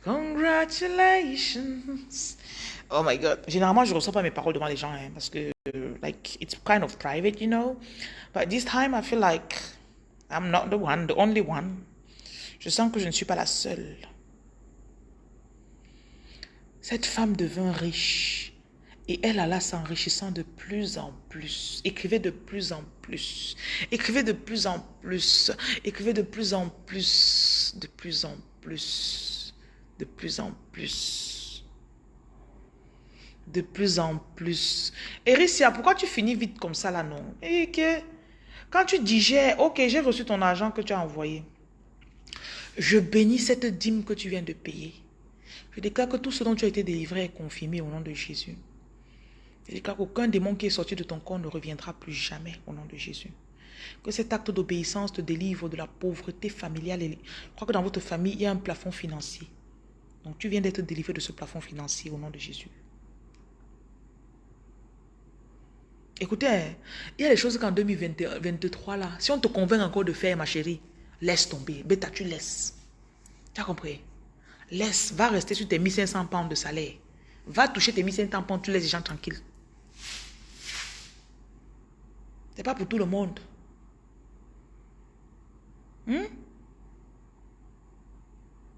Congratulations. Oh my God. Généralement, je ne reçois pas mes paroles devant les gens hein, parce que, like, it's kind of private, you know. But this time, I feel like I'm not the one, the only one. Je sens que je ne suis pas la seule. Cette femme devint riche et elle alla s'enrichissant de plus en plus, écrivait de plus en plus, écrivait de plus en plus, écrivait de plus en plus, de plus en plus, de plus en plus de plus en plus. Ericia, pourquoi tu finis vite comme ça là, non? Et que quand tu digères, ok, j'ai reçu ton argent que tu as envoyé. Je bénis cette dîme que tu viens de payer. Je déclare que tout ce dont tu as été délivré est confirmé au nom de Jésus. Je déclare qu'aucun démon qui est sorti de ton corps ne reviendra plus jamais au nom de Jésus. Que cet acte d'obéissance te délivre de la pauvreté familiale. Je crois que dans votre famille, il y a un plafond financier. Donc tu viens d'être délivré de ce plafond financier au nom de Jésus. Écoutez, il y a des choses qu'en 2023, là, si on te convainc encore de faire, ma chérie, laisse tomber. Bêta, tu laisses. Tu as compris? Laisse, va rester sur tes 1500 pounds de salaire. Va toucher tes 1500 pounds, tu laisses les gens tranquilles. C'est pas pour tout le monde. Hmm?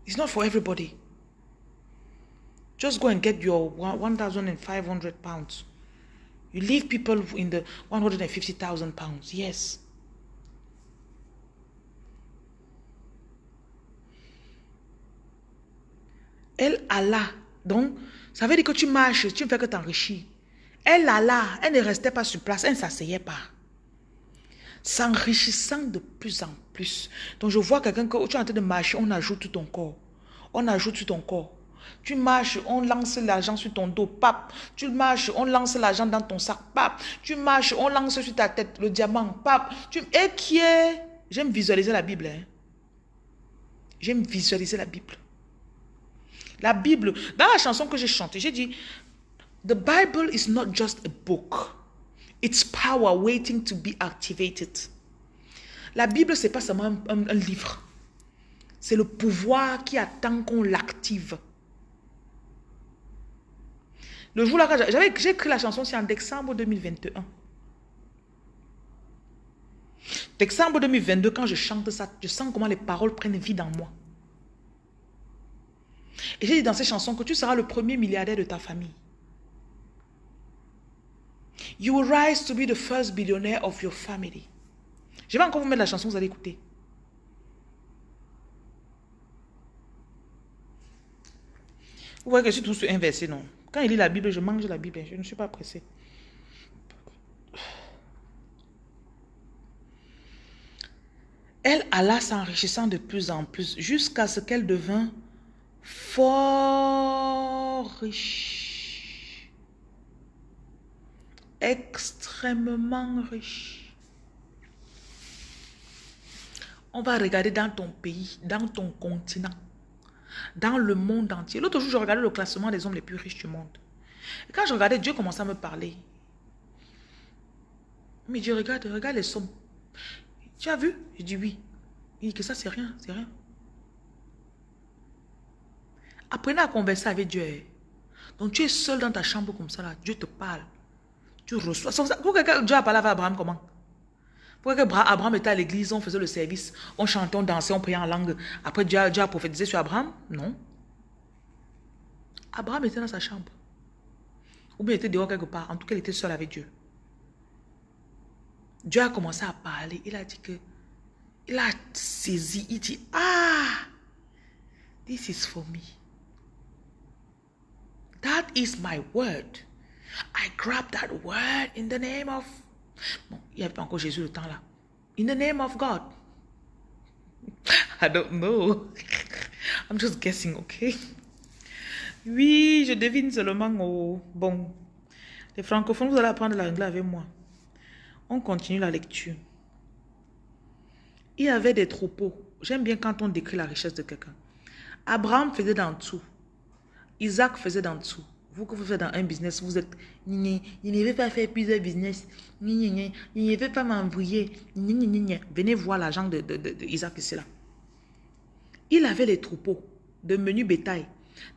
It's not for everybody. Just go and get your 1,500 pounds. You leave people in the 150,000 pounds. Yes. Elle alla. Donc, ça veut dire que tu marches, tu ne fais que t'enrichir. Elle alla. Elle ne restait pas sur place. Elle ne s'asseyait pas. S'enrichissant de plus en plus. Donc, je vois quelqu'un que tu es en train de marcher, on ajoute ton corps. On ajoute ton corps. Tu marches, on lance l'argent sur ton dos, pape. Tu marches, on lance l'argent dans ton sac, pape. Tu marches, on lance sur ta tête le diamant, pape. Tu... Et qui est... J'aime visualiser la Bible. Hein. J'aime visualiser la Bible. La Bible, dans la chanson que j'ai chantée, j'ai dit, The Bible is not just a book. It's power waiting to be activated. La Bible, c'est pas seulement un livre. C'est le pouvoir qui attend qu'on l'active. Le jour là, j'ai écrit la chanson, c'est en décembre 2021. Décembre 2022, quand je chante ça, je sens comment les paroles prennent vie dans moi. Et j'ai dit dans ces chansons que tu seras le premier milliardaire de ta famille. You will rise to be the first billionaire of your family. Je vais encore vous mettre la chanson, vous allez écouter. Vous voyez que je suis tout inversé, non? Quand il lit la Bible, je mange la Bible. Je ne suis pas pressée. Elle alla s'enrichissant de plus en plus jusqu'à ce qu'elle devint fort riche. Extrêmement riche. On va regarder dans ton pays, dans ton continent, dans le monde entier. L'autre jour, je regardais le classement des hommes les plus riches du monde. Quand je regardais, Dieu commençait à me parler. Mais Dieu, regarde, regarde les sommes. Tu as vu? Je dis oui. Il dit que ça, c'est rien, c'est rien. Apprenez à converser avec Dieu. Donc tu es seul dans ta chambre comme ça, là. Dieu te parle. Tu reçois. Dieu a parlé avec Abraham comment? Pourquoi Abraham était à l'église, on faisait le service, on chantait, on dansait, on priait en langue. Après Dieu a, Dieu a prophétisé sur Abraham? Non. Abraham était dans sa chambre. Ou bien il était dehors quelque part. En tout cas, il était seul avec Dieu. Dieu a commencé à parler. Il a dit que, il a saisi, il dit, ah, this is for me. That is my word. I grab that word in the name of... Bon, il n'y avait pas encore Jésus le temps là. In the name of God. I don't know. I'm just guessing, okay? Oui, je devine seulement. Oh, bon. Les francophones, vous allez apprendre l'anglais avec moi. On continue la lecture. Il y avait des troupeaux. J'aime bien quand on décrit la richesse de quelqu'un. Abraham faisait d'en dessous. Isaac faisait d'en dessous. Vous que vous faites dans un business, vous êtes... Je ne veux pas faire plusieurs business. Je ne veux pas m'envoyer. Venez voir l'argent de, de, de, Isaac ici là. Il avait des troupeaux de menu bétail,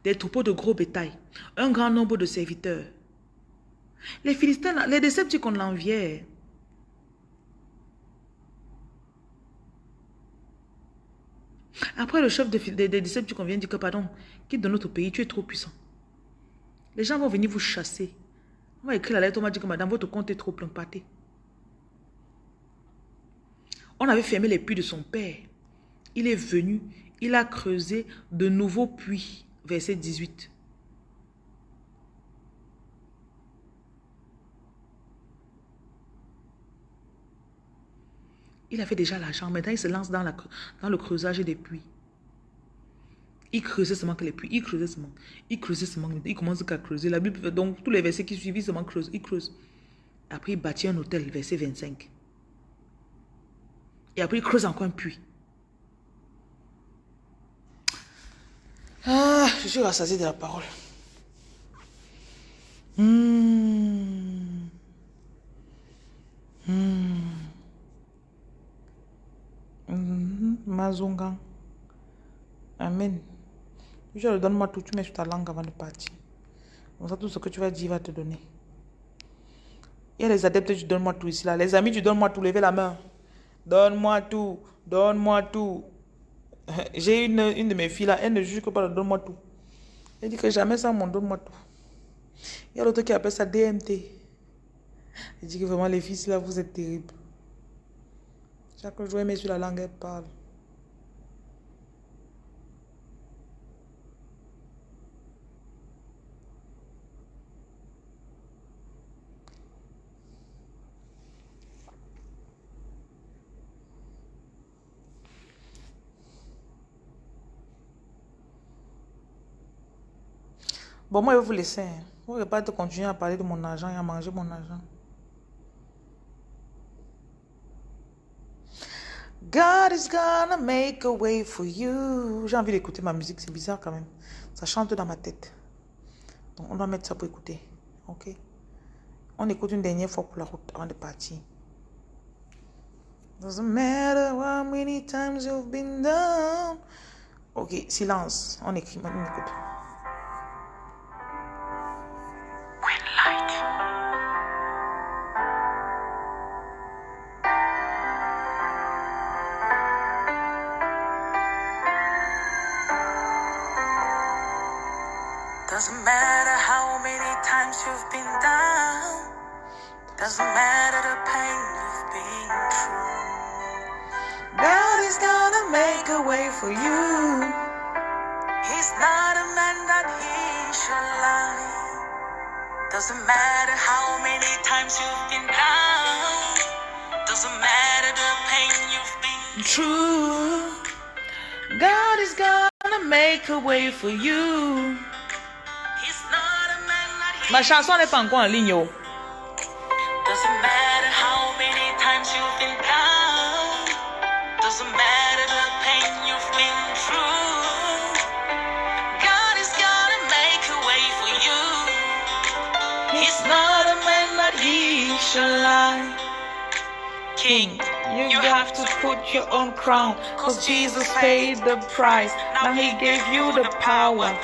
des troupeaux de gros bétail, un grand nombre de serviteurs. Les Philistins, les Décepticons l'enviaient. Après, le chef des de, tu vient dire que, pardon, quitte de notre pays, tu es trop puissant. Les gens vont venir vous chasser. On va écrire la lettre, on m'a dit que madame, votre compte est trop plein pâté. On avait fermé les puits de son père. Il est venu, il a creusé de nouveaux puits. Verset 18. Il avait déjà l'argent. Maintenant, il se lance dans, la, dans le creusage des puits. Il creusait seulement que les puits. Il creusait seulement. Il creusait seulement. Il commence à creuser. La Bible, donc, tous les versets qui suivent, seulement creuse. Il creuse. Après, il bâtit un hôtel, verset 25. Et après, il creuse encore un puits. Ah, je suis rassasié de la parole. Hum. Hum. Mhm. Mazunga. Amen. Le donne-moi tout, tu mets sur ta langue avant de partir. Comme ça, tout ce que tu vas dire va te donner. Il y a les adeptes, tu donnes-moi tout ici. là. Les amis, tu donnes-moi tout. Levez la main. Donne-moi tout. Donne-moi tout. J'ai une, une de mes filles là, elle ne juge que pas donne-moi tout. Elle dit que jamais ça, mon donne-moi tout. Il y a l'autre qui appelle ça DMT. Elle dit que vraiment, les filles là, vous êtes terribles. Chaque jour, elle sur la langue, elle parle. Bon, moi, je vais vous laisser. Hein. Vous ne pouvez pas continuer à parler de mon argent et à manger mon argent. God is gonna make a way for you. J'ai envie d'écouter ma musique, c'est bizarre quand même. Ça chante dans ma tête. Donc on doit mettre ça pour écouter. Ok? On écoute une dernière fois pour la route avant de partir. Doesn't matter how many times you've been down. Ok, silence. On écrit, on écoute. Chanson n'est pas encore en ligne. oh. Doesn't matter how many times you've been down. Doesn't matter the pain you've been through. God is gonna make a way for you. He's not a man that he shall lie. King, you, have to put your own crown. Cause Jesus paid the price. Now he gave you the power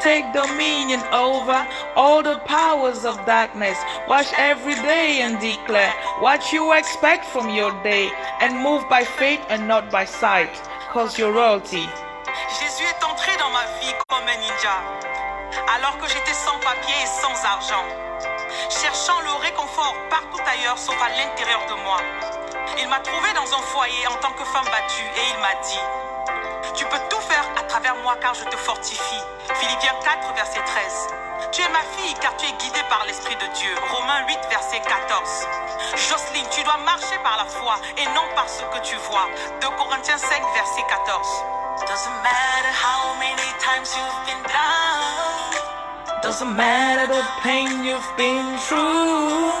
take dominion over all the powers of darkness. Watch every day and declare what you expect from your day. And move by faith and not by sight. Cause royalty. Jésus est entré dans ma vie comme un ninja, alors que j'étais sans papier et sans argent, cherchant le réconfort partout ailleurs sauf à l'intérieur de moi. Il m'a trouvé dans un foyer en tant que femme battue et il m'a dit, tu peux travers moi car je te fortifie. Philippiens 4, verset 13. Tu es ma fille car tu es guidée par l'Esprit de Dieu. Romains 8, verset 14. Jocelyne, tu dois marcher par la foi et non par ce que tu vois. 2 Corinthiens 5, verset 14. Doesn't matter how many times you've been down. Doesn't matter the pain you've been through.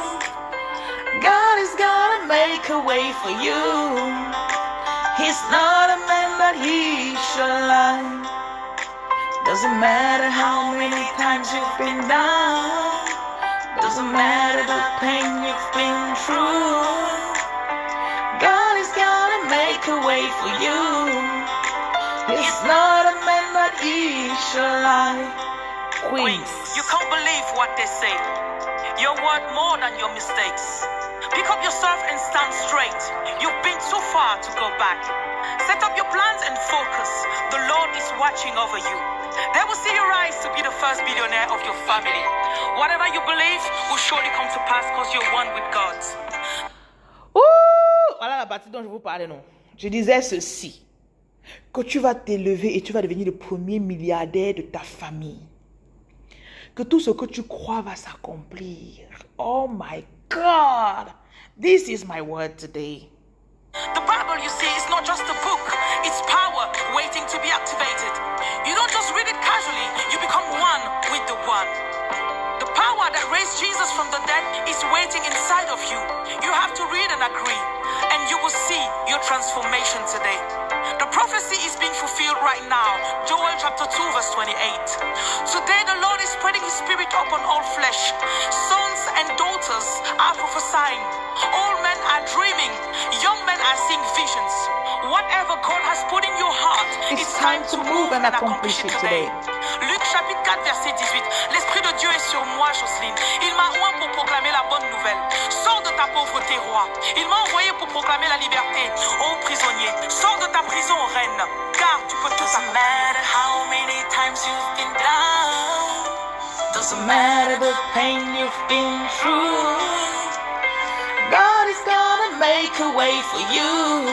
God is gonna make a way for you. He's not a man he shall lie. Doesn't matter how many times you've been down. Doesn't matter the pain you've been through. God is gonna make a way for you. He's not a man that he shall lie. Queens. You can't believe what they say. You're worth more than your mistakes. Pick up yourself and stand straight. You've been too far to go back. Set up your plans and focus. The Lord is watching over you. They will see you rise to be the first billionaire of your family. Whatever you believe will surely come to pass because you're one with God. Ouh, voilà la partie dont je vous parlais, non? Je disais ceci. Que tu vas t'élever et tu vas devenir le premier milliardaire de ta famille. Que tout ce que tu crois va s'accomplir. Oh my God. This is my word today. The Bible, you see, is not just a book, it's power waiting to be activated. You don't just read it casually, you become one with the one. The power that raised Jesus from the dead is waiting inside of you. You have to read and agree, and you will see your transformation today. The prophecy is being fulfilled right now. Joel chapter 2, verse 28. Today, the Lord is spreading His Spirit upon all flesh. Sons and daughters are prophesying. Old men are dreaming. Young men are seeing visions. Whatever God has put in your heart, It's time to move and accomplish it today. Luc chapitre 4, verset 18. L'Esprit de Dieu est sur moi, Jocelyne. Il m'a oint pour proclamer la bonne nouvelle. Sors de ta pauvreté, roi. Il m'a envoyé pour proclamer la liberté aux prisonniers. Sors de ta prison, reine. Car tu peux tout accomplir. matter how many times you've been down. Doesn't matter the pain you've been through. Make a way for you.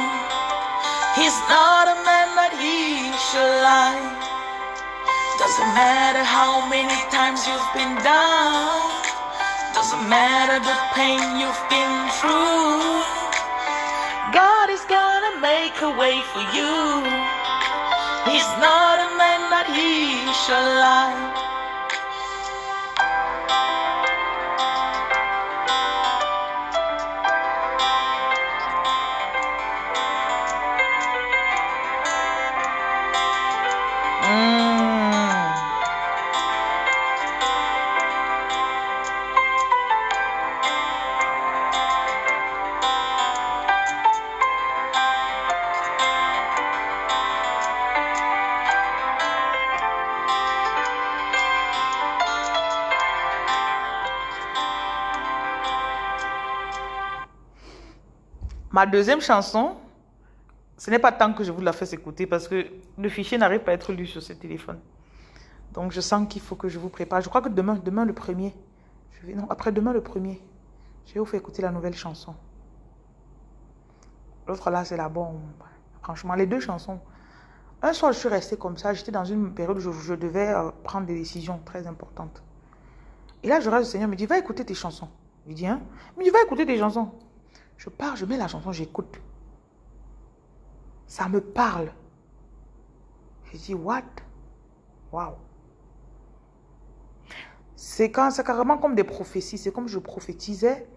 He's not a man that he should lie. Doesn't matter how many times you've been down. Doesn't matter the pain you've been through. God is gonna make a way for you. He's not a man that he should lie. Ma deuxième chanson, ce n'est pas tant que je vous la fasse écouter parce que le fichier n'arrive pas à être lu sur ce téléphone. Donc je sens qu'il faut que je vous prépare. Je crois que demain, demain le premier, je vais, non, après demain le premier, je vais vous faire écouter la nouvelle chanson. L'autre là, c'est la bombe. Franchement, les deux chansons. Un soir, je suis restée comme ça. J'étais dans une période où je, devais euh, prendre des décisions très importantes. Et là, je reste, le Seigneur me dit, va écouter tes chansons. Je dis, hein? Il me dit, va écouter tes chansons. Je pars, je mets la chanson, j'écoute. Ça me parle. Je dis, what? Wow. C'est carrément comme des prophéties. C'est comme je prophétisais.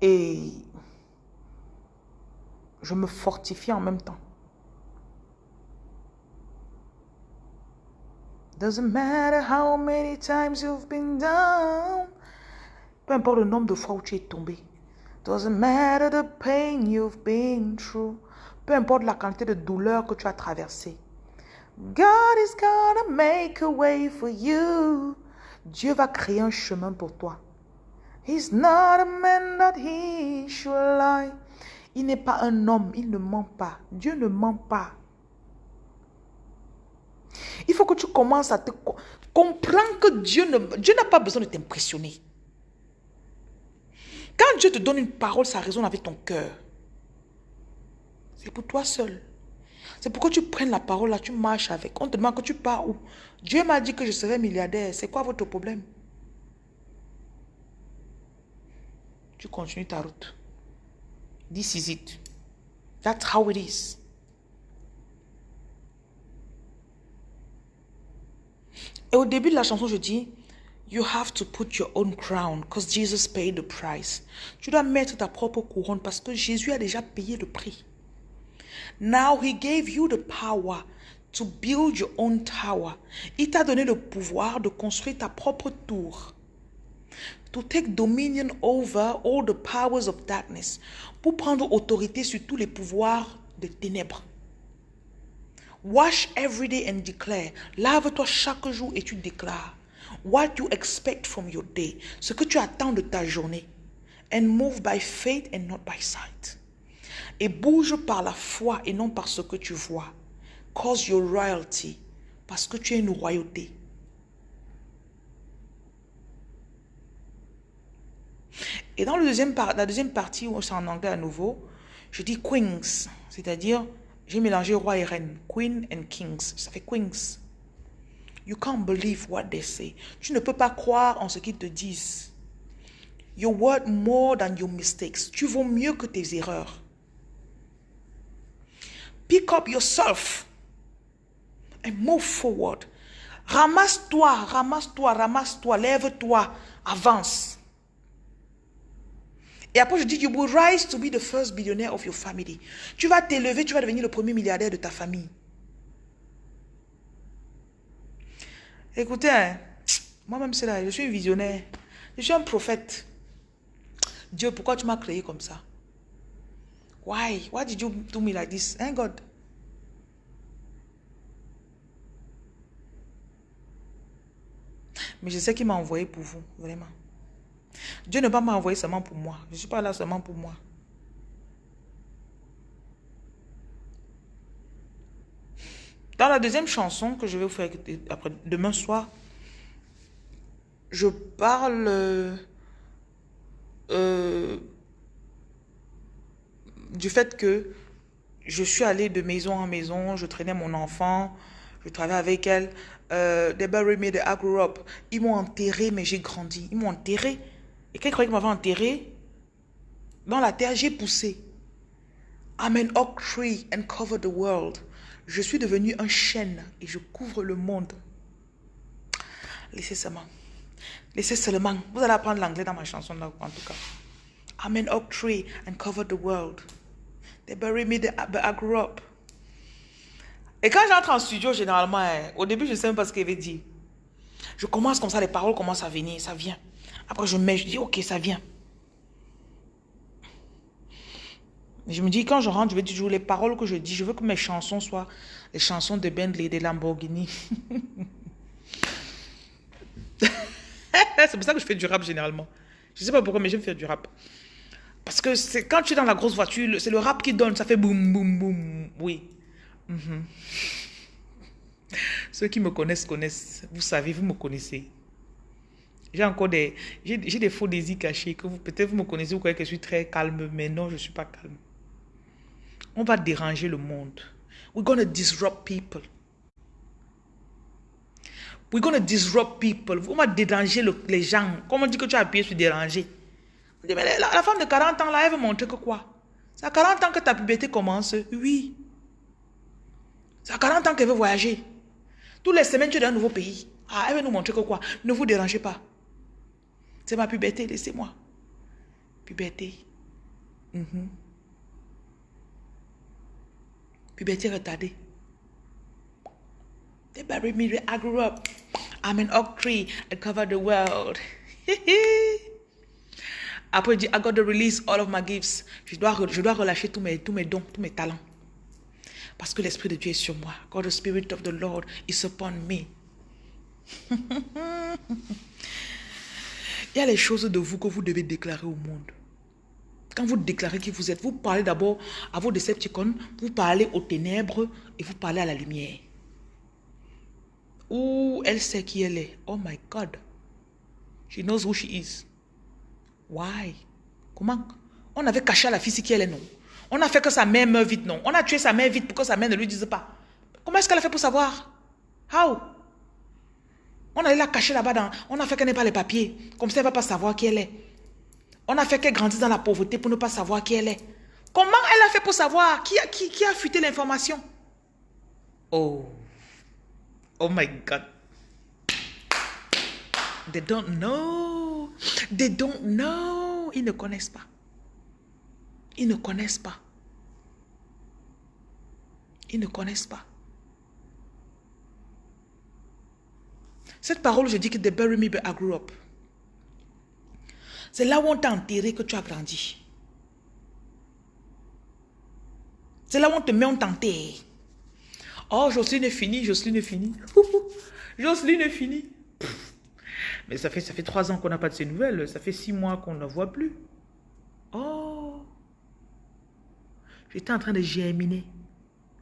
Et je me fortifiais en même temps. Doesn't matter how many times you've been down. Peu importe le nombre de fois où tu es tombé. Doesn't matter the pain you've been through. Peu importe la quantité de douleur que tu as traversée. God is gonna make a way for you. Dieu va créer un chemin pour toi. He's not a man that he should lie. Il n'est pas un homme, il ne ment pas. Dieu ne ment pas. Il faut que tu commences à te comprendre que Dieu ne, Dieu n'a pas besoin de t'impressionner. Quand Dieu te donne une parole, ça résonne avec ton cœur. C'est pour toi seul. C'est pourquoi tu prennes la parole là, tu marches avec. On te demande que tu pars où? Dieu m'a dit que je serai milliardaire. C'est quoi votre problème? Tu continues ta route. This is it. That's how it is. Et au début de la chanson, je dis, You have to put your own crown because Jesus paid the price. Tu dois mettre ta propre couronne parce que Jésus a déjà payé le prix. Now he gave you the power to build your own tower. Il t'a donné le pouvoir de construire ta propre tour. To take dominion over all the powers of darkness. Pour prendre autorité sur tous les pouvoirs de ténèbres. Wash every day and declare. Lave-toi chaque jour et tu déclares. What you expect from your day. Ce que tu attends de ta journée. And move by faith and not by sight. Et bouge par la foi et non par ce que tu vois. Cause your royalty. Parce que tu es une royauté. Et dans la deuxième partie, où c'est en anglais à nouveau, je dis queens, c'est-à-dire j'ai mélangé roi et reine, queen and kings, ça fait queens. You can't believe what they say. Tu ne peux pas croire en ce qu'ils te disent. Worth more than your mistakes. Tu vaux mieux que tes erreurs. Pick up yourself and move forward. Ramasse-toi, ramasse-toi, ramasse-toi, lève-toi, avance. Et après, je dis, you will rise to be the first billionaire of your family. Tu vas t'élever, tu vas devenir le premier milliardaire de ta famille. Écoutez, hein, moi-même, c'est là, je suis visionnaire. Je suis un prophète. Dieu, pourquoi tu m'as créé comme ça? Why? Why did you do me like this? Hein, God? Mais je sais qu'il m'a envoyé pour vous, vraiment. Dieu ne va m'envoyer seulement pour moi. Je ne suis pas là seulement pour moi. Dans la deuxième chanson que je vais vous faire après, demain soir, je parle euh, du fait que je suis allée de maison en maison, je traînais mon enfant, je travaillais avec elle. Euh, they me, they grew up. Ils m'ont enterré, mais j'ai grandi. Ils m'ont enterré. Et quand ils croyaient qu'ils m'avaient enterré, dans la terre, j'ai poussé. I'm an oak tree and cover the world. Je suis devenu un chêne et je couvre le monde. Laissez seulement. Laissez seulement. Vous allez apprendre l'anglais dans ma chanson, là, en tout cas. I'm an oak tree and cover the world. They bury me, but I grew up. Et quand j'entre en studio, généralement, hein, au début, je ne sais même pas ce qu'il veut dire. Je commence comme ça, les paroles commencent à venir, ça vient. Après, je mets, je dis, ok, ça vient. Je me dis, quand je rentre, je vais toujours les paroles que je dis, je veux que mes chansons soient les chansons de Bentley, de Lamborghini. c'est pour ça que je fais du rap généralement. Je ne sais pas pourquoi, mais j'aime faire du rap. Parce que c'est quand tu es dans la grosse voiture, c'est le rap qui donne, ça fait boum, boum, boum. Oui. Mhm. Ceux qui me connaissent, connaissent. Vous savez, vous me connaissez. J'ai encore des, j'ai des faux désirs cachés que vous, peut-être vous me connaissez, vous croyez que je suis très calme, mais non, je ne suis pas calme. On va déranger le monde. We're going to disrupt people. We're going to disrupt people. On va déranger le- les gens. Comme on dit que tu as appuyé sur déranger? Mais La, femme de 40 ans, là, elle veut montrer que quoi? C'est à 40 ans que ta puberté commence. Oui. C'est à 40 ans qu'elle veut voyager. Toutes les semaines, tu es dans un nouveau pays. Ah, elle veut nous montrer que quoi? Ne vous dérangez pas. C'est ma puberté, laissez-moi. Puberté. Mhm. Puberté retardée. They buried me where I grew up. I'm an oak tree. I cover the world. Après, il dit, I got to release all of my gifts. Je dois, je dois relâcher tous mes, tous mes dons, tous mes talents. Parce que l'Esprit de Dieu est sur moi. God, the Spirit of the Lord is upon me. Il y a les choses de vous que vous devez déclarer au monde. Quand vous déclarez qui vous êtes, vous parlez d'abord à vos Decepticons, vous parlez aux ténèbres et vous parlez à la lumière. Ouh, elle sait qui elle est? Oh my God. She knows who she is. Why? Comment? On avait caché à la fille qui elle est, non? On a fait que sa mère meure vite, non? On a tué sa mère vite pour que sa mère ne lui dise pas. Comment est-ce qu'elle a fait pour savoir? How? On allait la cacher là-bas dans... On a fait qu'elle n'ait pas les papiers. Comme ça, elle ne va pas savoir qui elle est. On a fait qu'elle grandisse dans la pauvreté pour ne pas savoir qui elle est. Comment elle a fait pour savoir? Qui a, qui, fuité l'information? Oh. Oh my God. They don't know. They don't know. Ils ne connaissent pas. Ils ne connaissent pas. Ils ne connaissent pas. Cette parole, je dis que they bury me, but I grew up. C'est là où on t'a enterré que tu as grandi. C'est là où on te met, on t'enterre. Oh, Jocelyne est finie, Jocelyne est finie. Jocelyne est finie. Mais ça fait, ça fait trois ans qu'on n'a pas de ces nouvelles. Ça fait six mois qu'on ne voit plus. Oh. J'étais en train de germiner.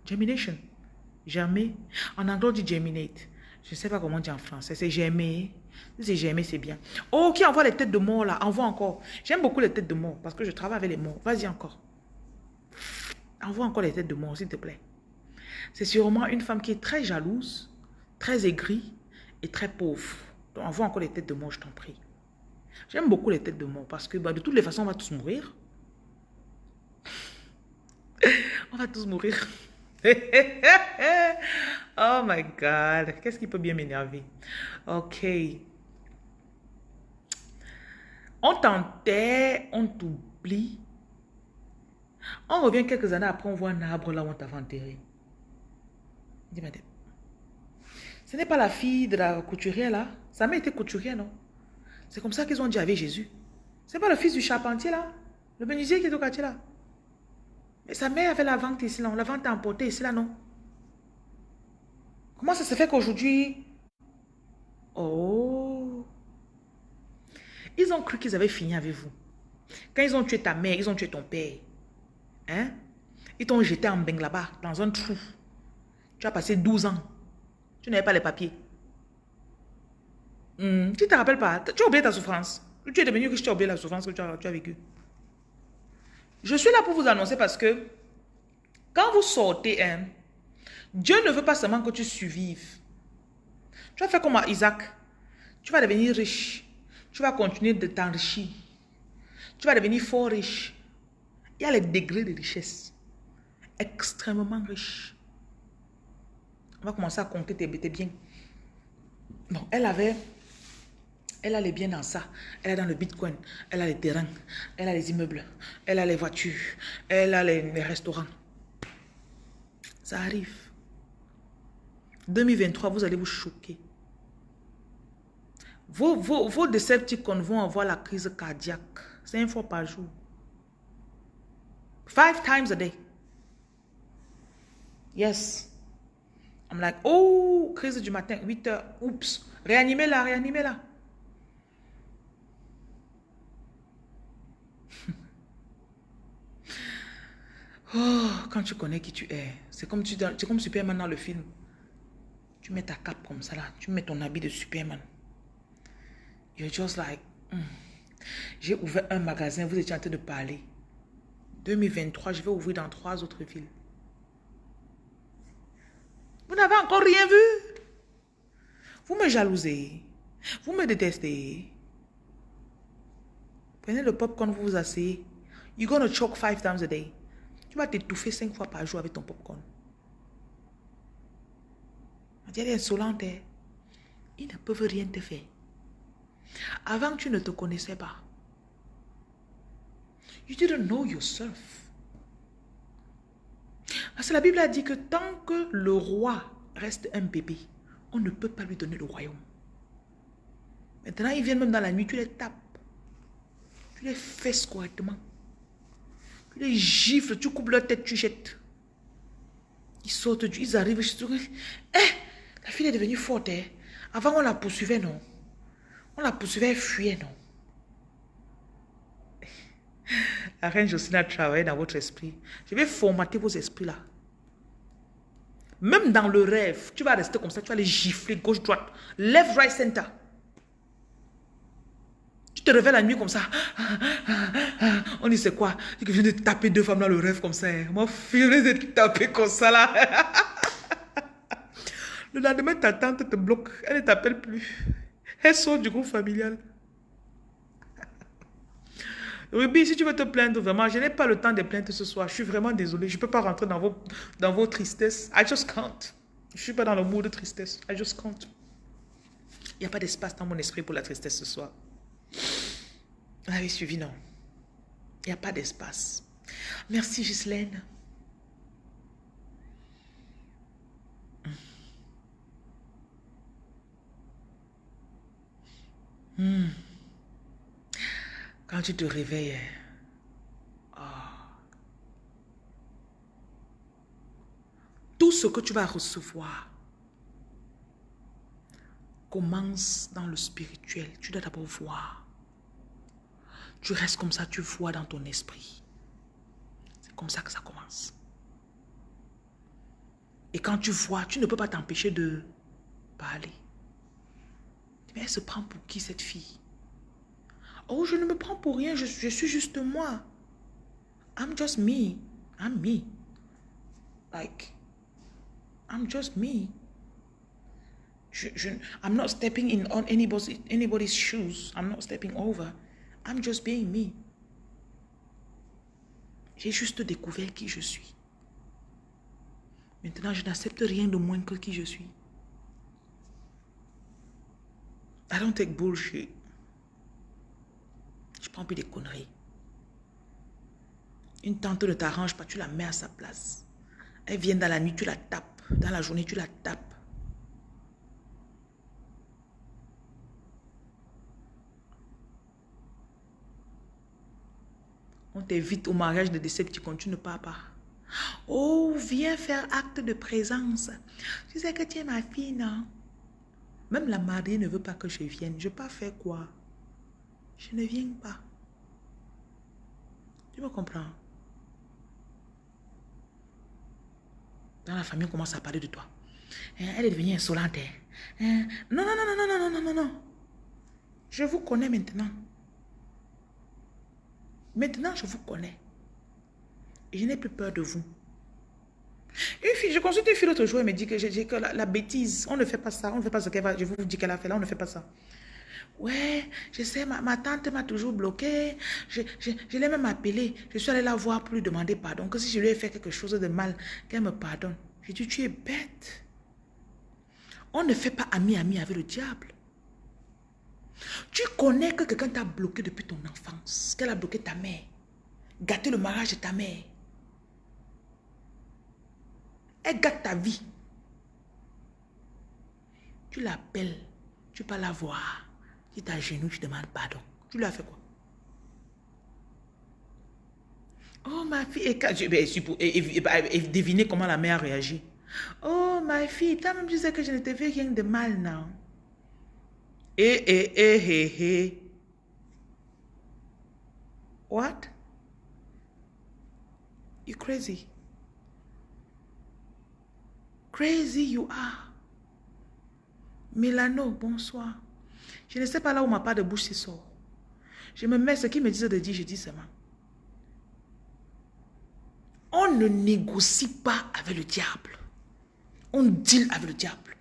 Germination. Germer. En anglais, on dit germinate. Je ne sais pas comment dit en français. C'est germer. C'est germer, c'est bien. Oh, qui envoie les têtes de mort là Envoie encore. J'aime beaucoup les têtes de mort parce que je travaille avec les morts. Vas-y encore. Envoie encore les têtes de mort, s'il te plaît. C'est sûrement une femme qui est très jalouse, très aigrie et très pauvre. Donc, envoie encore les têtes de mort, je t'en prie. J'aime beaucoup les têtes de mort parce que bah, de toutes les façons, on va tous mourir. on va tous mourir. oh my God. Qu'est-ce qui peut bien m'énerver? Ok. On t'enterre, on t'oublie. On revient quelques années après, on voit un arbre là où on t'avait enterré. Dis madame. Ce n'est pas la fille de la couturière là. Sa mère était couturière, non? C'est comme ça qu'ils ont dit avec Jésus. C'est pas le fils du charpentier là? Le menuisier qui est au quartier là? Mais sa mère avait la vente ici, non? La vente à emporter ici là, non? Comment ça se fait qu'aujourd'hui... Oh! Ils ont cru qu'ils avaient fini avec vous. Quand ils ont tué ta mère, ils ont tué ton père. Hein? Ils t'ont jeté en beng là-bas, dans un trou. Tu as passé 12 ans. Tu n'avais pas les papiers. Hmm, Tu ne te rappelles pas? Tu as oublié ta souffrance. Tu es devenu riche, tu as oublié la souffrance que tu as, vécue. Je suis là pour vous annoncer parce que quand vous sortez, hein, Dieu ne veut pas seulement que tu survives. Tu vas faire comme Isaac. Tu vas devenir riche. Tu vas continuer de t'enrichir. Tu vas devenir fort riche. Il y a les degrés de richesse. Extrêmement riche. On va commencer à compter tes, tes biens. Non, elle avait... Elle a les biens dans ça. Elle est dans le bitcoin. Elle a les terrains. Elle a les immeubles. Elle a les voitures. Elle a les, les restaurants. Ça arrive. 2023, vous allez vous choquer. Vos, vos, Decepticons vont avoir la crise cardiaque. Cinq fois par jour. Five times a day. Yes. I'm like, oh, crise du matin, 8 heures. Oups. Réanimez-la, réanimez-la. Oh, quand tu connais qui tu es, c'est comme, comme Superman dans le film. Tu mets ta cape comme ça là, tu mets ton habit de Superman. You're just like, hmm. j'ai ouvert un magasin, vous étiez en train de parler. 2023, je vais ouvrir dans trois autres villes. Vous n'avez encore rien vu. Vous me jalousez. Vous me détestez. Prenez le popcorn, vous vous asseyez. You're to choke five times a day. Tu vas t'étouffer cinq fois par jour avec ton popcorn. Elle est insolente. hein. Ils ne peuvent rien te faire. Avant, tu ne te connaissais pas. You didn't know yourself. Parce que la Bible a dit que tant que le roi reste un bébé, on ne peut pas lui donner le royaume. Maintenant, ils viennent même dans la nuit, tu les tapes. Tu les fesses correctement. Tu les gifles, tu coupes leur tête, tu jettes. Ils sortent, du- ils arrivent chez toi. Eh, la fille est devenue forte. hein. Avant, on la poursuivait, non. On la poursuivait, elle fuyait, non? La reine Jocelyne a travaillé dans votre esprit. Je vais formater vos esprits là. Même dans le rêve, tu vas rester comme ça, tu vas les gifler gauche, droite, left, right, center. Tu te réveilles la nuit comme ça. On dit c'est quoi? Tu viens de taper deux femmes dans le rêve comme ça. hein. Moi, je viens de taper comme ça là. Le lendemain, ta tante te bloque. Elle ne t'appelle plus. Elle sort du groupe familial. Ruby, si tu veux te plaindre, vraiment, je n'ai pas le temps de plaindre ce soir. Je suis vraiment désolée. Je ne peux pas rentrer dans vos, dans vos tristesses. I just can't. Je ne suis pas dans le mood de tristesse. I just can't. Il n'y a pas d'espace dans mon esprit pour la tristesse ce soir. Vous avez suivi, non? Il n'y a pas d'espace. Merci, Ghislaine. Hmm. Quand tu te réveilles, ah. tout ce que tu vas recevoir commence dans le spirituel. Tu dois d'abord voir. Tu restes comme ça, tu vois dans ton esprit. C'est comme ça que ça commence. Et quand tu vois, tu ne peux pas t'empêcher de parler. Mais elle se prend pour qui cette fille? Oh, je ne me prends pour rien, je, je suis juste moi. I'm just me. I'm me. Like, I'm just me. I'm not stepping in on anybody's, anybody's shoes. I'm not stepping over. I'm just being me. J'ai juste découvert qui je suis. Maintenant, je n'accepte rien de moins que qui je suis. I don't take bullshit. Je prends plus des conneries. Une tante ne t'arrange pas, tu la mets à sa place. Elle vient dans la nuit, tu la tapes. Dans la journée, tu la tapes. On t'invite au mariage de décès, tu continues pas pas. Oh, viens faire acte de présence. Tu sais que tu es ma fille, non? Même la mariée ne veut pas que je vienne. Je pas faire quoi? Je ne viens pas. Tu me comprends? Dans la famille, on commence à parler de toi. Hein, Elle est devenue insolente. hein. Hein, Non, non, non, non, non, non, non, non, non. Je vous connais maintenant. Maintenant, je vous connais. Je n'ai plus peur de vous. Une fille, je consulte une fille l'autre jour, elle me dit que, la, bêtise, on ne fait pas ça, on ne fait pas ce qu'elle va, je vous dis qu'elle a fait là, on ne fait pas ça. Ouais, je sais, ma, tante m'a toujours bloqué. Je, je, je l'ai même appelée. Je suis allée la voir pour lui demander pardon. Que si je lui ai fait quelque chose de mal, qu'elle me pardonne. J'ai dit, tu es bête. On ne fait pas ami-ami avec le diable. Tu connais que quelqu'un t'a bloqué depuis ton enfance, qu'elle a bloqué ta mère, gâté le mariage de ta mère. Elle gâte ta vie. Tu l'appelles, tu peux la voir. Tu t'agenouilles, tu demandes pardon. Tu lui as fait quoi? Oh, ma fille, et, quand- et- et- et- devinez comment la mère a réagi. Oh, ma fille, toi-même, tu sais que je ne te fais rien de mal, non? Eh, eh, eh, eh, eh. What? You crazy? Crazy you are. Milano, bonsoir. Je ne sais pas là où ma part de bouche se sort. Je me mets ce qu'ils me disent de dire, je dis seulement. On ne négocie pas avec le diable. On deal avec le diable.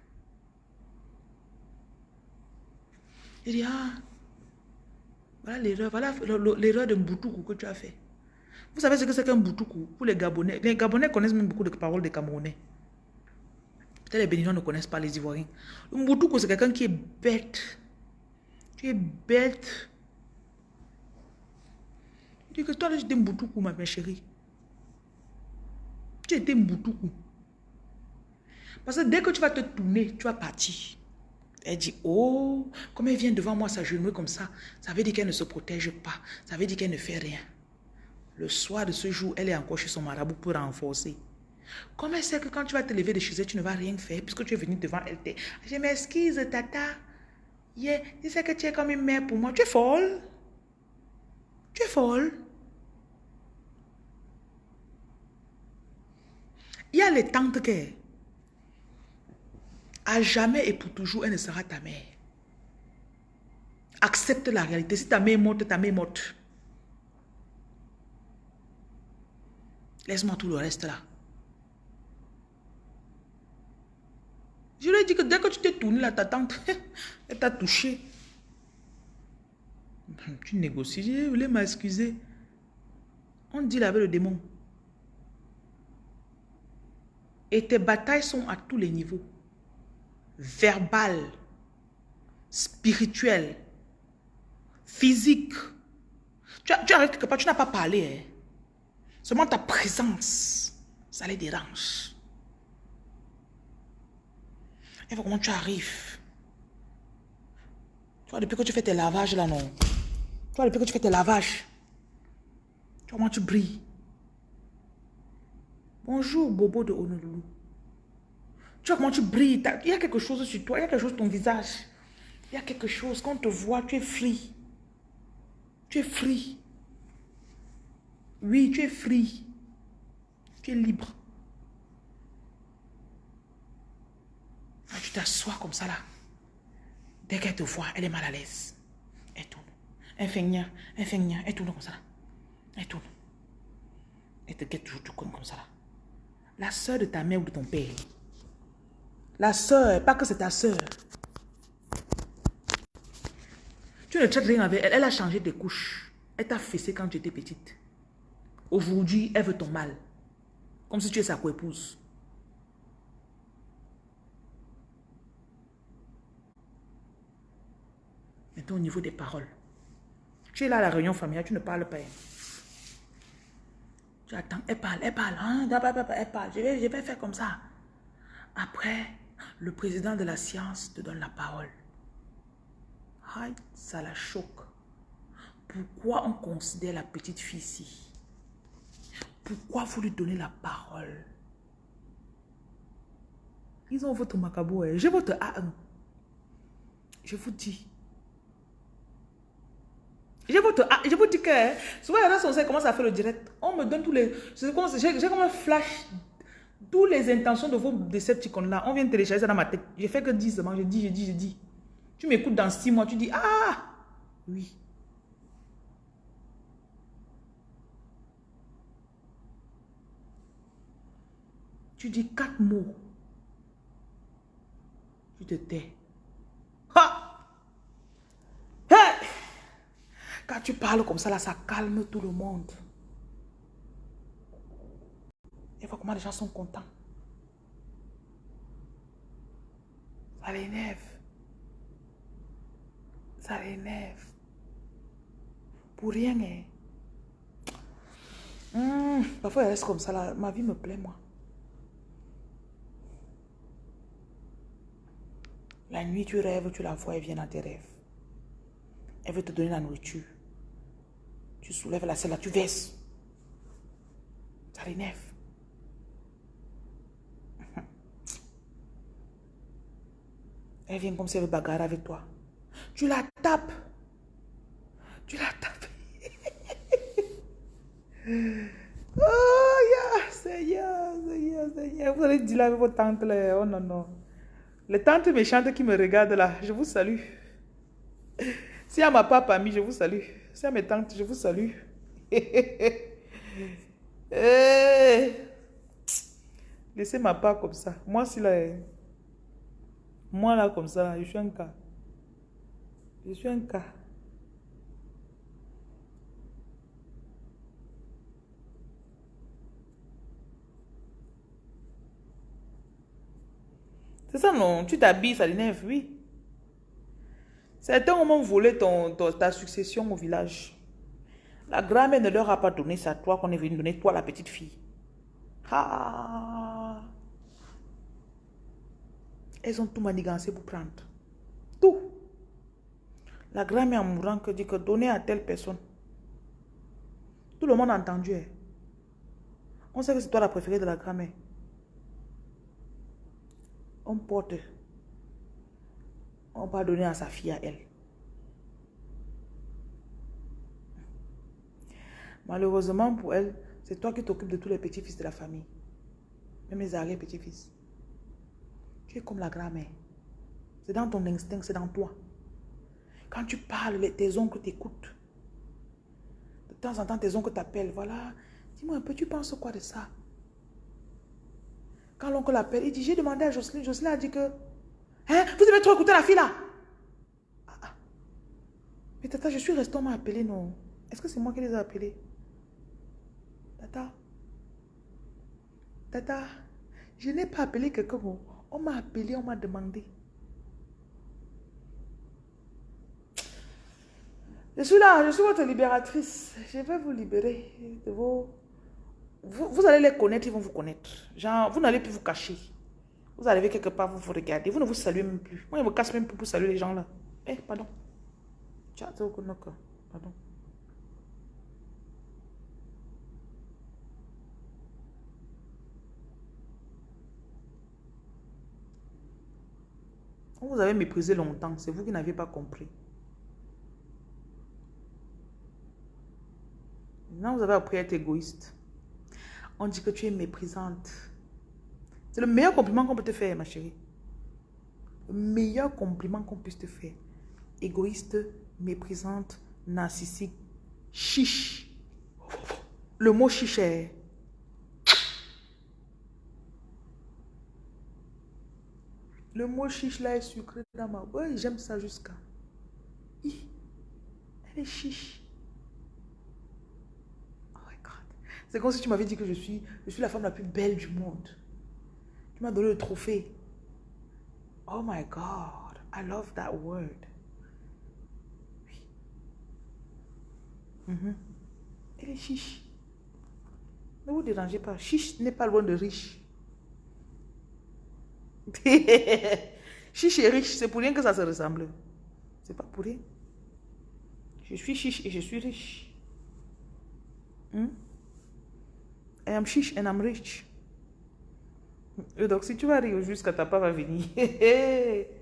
Il dit, ah, voilà l'erreur, voilà l'erreur de Mboutoukou que tu as fait. Vous savez ce que c'est qu'un Mboutoukou pour les Gabonais Les Gabonais connaissent même beaucoup de paroles des Camerounais. Peut-être les Béninois ne connaissent pas les Ivoiriens. Le Mboutoukou, c'est quelqu'un qui est bête. Tu es bête. Tu dis que toi, là, j'étais Mboutoukou, ma chérie. Tu étais Mboutoukou. Parce que dès que tu vas te tourner, tu vas partir. Elle dit, oh, comme elle vient devant moi s'agenouiller comme ça, ça veut dire qu'elle ne se protège pas. Ça veut dire qu'elle ne fait rien. Le soir de ce jour, elle est encore chez son marabout pour renforcer. Comment sait que quand tu vas te lever de chez elle, tu ne vas rien faire puisque tu es venu devant elle. Je m'excuse, tata. Yeah, tu sais que tu es comme une mère pour moi. Tu es folle. Tu es folle. Il y a les tantes qui, à jamais et pour toujours, elle ne sera ta mère. Accepte la réalité. Si ta mère est morte, ta mère est morte. Laisse-moi tout le reste là. Je lui ai dit que dès que tu t'es tourné là, ta tante, elle t'a touché. Tu négocies. Je voulais m'excuser. On dit avec le démon. Et tes batailles sont à tous les niveaux. Verbal, spirituel, physique. Tu, quelque part, tu n'as pas parlé. Hein. Seulement ta présence, ça les dérange. Et comment tu arrives. Tu vois, depuis que tu fais tes lavages là, non. Tu vois, depuis que tu fais tes lavages. Tu vois comment tu brilles? Bonjour, Bobo de Honolulu. Tu vois comment tu brilles? Il y a quelque chose sur toi. Il y a quelque chose sur ton visage. Il y a quelque chose. Quand on te voit, tu es free. Tu es free. Oui, tu es free. Tu es libre. Tu t'assois comme ça là. Dès qu'elle te voit, elle est mal à l'aise. Elle tourne. Elle fait nia, elle fait nia, elle tourne comme ça là. Elle tourne. Elle te guette toujours, comme ça là. La soeur de ta mère ou de ton père. La soeur, pas que c'est ta soeur. Tu ne traites rien avec elle. Elle a changé tes couches. Elle t'a fessé quand tu étais petite. Aujourd'hui, elle veut ton mal. Comme si tu es sa co-épouse. Maintenant, au niveau des paroles. Tu es là à la réunion familiale, tu ne parles pas. Tu attends, elle parle, elle parle, hein, elle parle. Je vais, je vais faire comme ça. Après, le président de la science te donne la parole. Aïe, ça la choque. Pourquoi on considère la petite fille ici? Pourquoi vous lui donnez la parole? Ils ont votre macabo. J'ai votre A1. Je vous dis. Je vous, je vous dis que hein, souvent, les gens commencent à faire le direct. On me donne tous les. J'ai comme un flash. Toutes les intentions de vos Decepticons-là, on vient télécharger ça dans ma tête. Je fais que 10 seulement. Je dis, je dis, je dis. Tu m'écoutes dans 6 mois, tu dis Ah Oui. Tu dis quatre mots. Tu te tais. Quand tu parles comme ça, là, ça calme tout le monde. Et vois comment les gens sont contents. Ça l'énerve. Ça l'énerve. Pour rien, hein. Hmm, parfois, elle reste comme ça, là. Ma vie me plaît, moi. La nuit, tu rêves, tu la vois, elle vient dans tes rêves. Elle veut te donner la nourriture. Tu soulèves la selle, tu verses. Ça l'énerve. Elle vient comme si elle veut bagarrer avec toi. Tu la tapes. Tu la tapes. oh, yeah, Seigneur, Seigneur, Seigneur. Vous allez dire là avec vos tantes. Oh non, non. Les tantes méchantes qui me regardent là, je vous salue. Si à ma papa ami, je vous salue. C'est mes tantes, je vous salue. Eh. Laissez ma part comme ça. Moi, si là, eh, moi là, comme ça, je suis un cas. Je suis un cas. C'est ça, non? Tu t'habilles, ça l'énerve, oui. Certains ont volé ton, ta succession au village. La grand-mère ne leur a pas donné ça, toi qu'on est venu donner, toi la petite fille. Ah. Elles ont tout manigancé pour prendre. Tout. La grand-mère en mourant que dit que donner à telle personne. Tout le monde a entendu. Hein. On sait que c'est toi la préférée de la grand-mère. On porte. On va donner à sa fille à elle. Malheureusement pour elle, c'est toi qui t'occupes de tous les petits-fils de la famille. Même les arrière-petits-fils. Tu es comme la grand-mère. C'est dans ton instinct, c'est dans toi. Quand tu parles, tes oncles t'écoutent. De temps en temps, tes oncles t'appellent. Voilà, dis-moi un peu, tu penses quoi de ça? Quand l'oncle l'appelle, il dit, j'ai demandé à Jocelyne. Jocelyne a dit que, hein, vous devez trop écouter la fille là. Ah, ah. Mais tata, je suis resté, on m'a appelé, non. Est-ce que c'est moi qui les ai appelés? Tata, Tata, je n'ai pas appelé quelqu'un. On m'a appelé, on m'a demandé. Je suis là, je suis votre libératrice. Je vais vous libérer de vos... Vous, allez les connaître, ils vont vous connaître. Genre, vous n'allez plus vous cacher. Vous arrivez quelque part, vous vous regardez. Vous ne vous saluez même plus. Moi, je me casse même plus pour saluer les gens là. Eh, pardon. Pardon. On vous avait méprisé longtemps, c'est vous qui n'aviez pas compris. Maintenant, vous avez appris à être égoïste. On dit que tu es méprisante. C'est le meilleur compliment qu'on peut te faire, ma chérie. Le meilleur compliment qu'on puisse te faire. Égoïste, méprisante, narcissique, chiche. Le mot chiche est Le mot chiche là est sucré dans ma Oui, j'aime ça jusqu'à. Elle est chiche. Oh my God. C'est comme si tu m'avais dit que je suis, je suis la femme la plus belle du monde. Tu m'as donné le trophée. Oh my God. I love that word. Oui. Mhm. Elle est chiche. Ne vous dérangez pas. Chiche n'est pas loin de riche. chiche et riche, c'est pour rien que ça se ressemble. C'est pas pour rien. Je suis chiche et je suis riche. Hmm? I am chiche and I'm rich. Donc, si tu vas rire jusqu'à ta part va venir.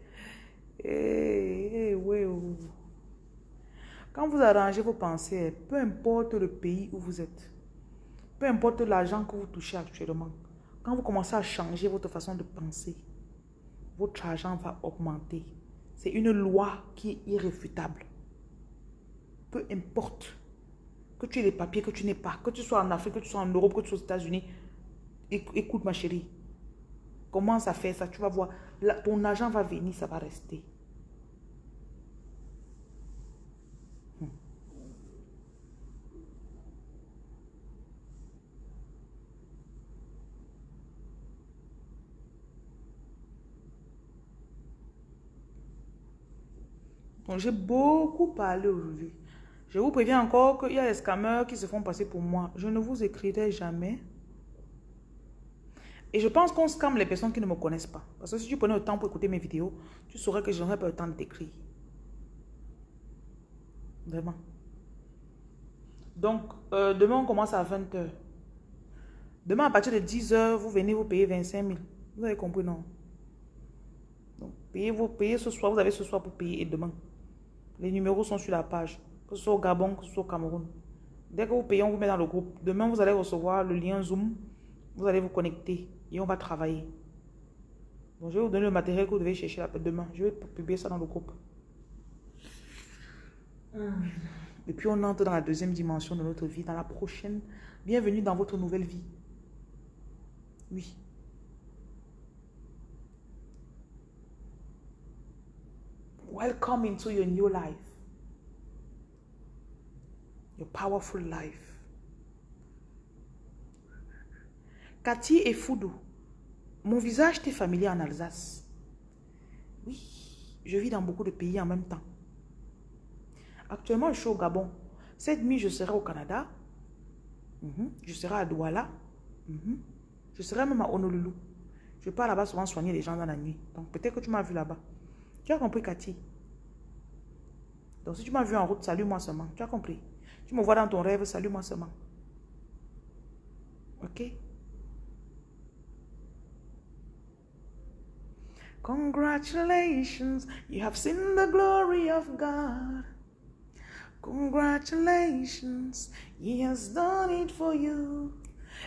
Quand vous arrangez vos pensées, peu importe le pays où vous êtes, peu importe l'argent que vous touchez actuellement, quand vous commencez à changer votre façon de penser, votre argent va augmenter. C'est une loi qui est irréfutable. Peu importe que tu aies les papiers, que tu n'aies pas, que tu sois en Afrique, que tu sois en Europe, que tu sois aux États-Unis. Écoute ma chérie, commence à faire ça, tu vas voir, ton argent va venir, ça va rester. Donc, j'ai beaucoup parlé aujourd'hui. Je vous préviens encore qu'il y a des scammers qui se font passer pour moi. Je ne vous écrirai jamais. Et je pense qu'on scamme les personnes qui ne me connaissent pas. Parce que si tu prenais le temps pour écouter mes vidéos, tu saurais que je n'aurais pas le temps de t'écrire. Vraiment. Donc, euh, demain, on commence à 20h. Demain, à partir de 10h, vous venez vous payer 25 000. Vous avez compris, non? Donc, payez, vous, payez ce soir. Vous avez ce soir pour payer et demain. Les numéros sont sur la page, que ce soit au Gabon, que ce soit au Cameroun. Dès que vous payez, on vous met dans le groupe. Demain, vous allez recevoir le lien Zoom. Vous allez vous connecter et on va travailler. Donc, je vais vous donner le matériel que vous devez chercher demain. Je vais publier ça dans le groupe. Hmm. Et puis, on entre dans la deuxième dimension de notre vie, dans la prochaine. Bienvenue dans votre nouvelle vie. Oui. Welcome into your new life. Your powerful life. Cathy et Foudou mon visage t'est familier en Alsace. Oui, je vis dans beaucoup de pays en même temps. Actuellement, je suis au Gabon. Cette nuit, je serai au Canada. Mhm. Je serai à Douala. Mhm. Je serai même à Honolulu. Je pars là-bas souvent soigner les gens dans la nuit. Donc peut-être que tu m'as vu là-bas. Tu as compris, Cathy? Donc si tu m'as vu en route, salue-moi seulement. Tu as compris? Tu me vois dans ton rêve, salue-moi seulement. Ok? Congratulations, you have seen the glory of God. Congratulations, He has done it for you.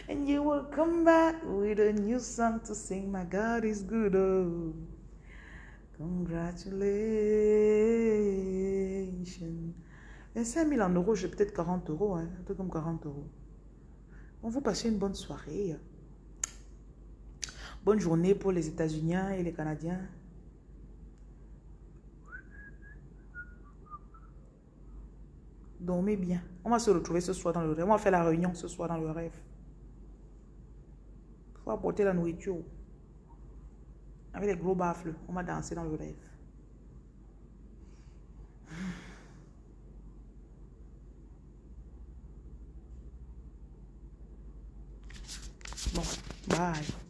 And you will come back with a new song to sing. My God is good. Oh, congratulations. 25 000 en euros, j'ai peut-être 40 euros, hein, un peu comme 40 euros. On vous passer une bonne soirée. Bonne journée pour les États-Unis et les Canadiens. Dormez bien. On va se retrouver ce soir dans le rêve. On va faire la réunion ce soir dans le rêve. Il faut apporter la nourriture. Avec les gros baffles. On va danser dans le rêve. Bon, bye.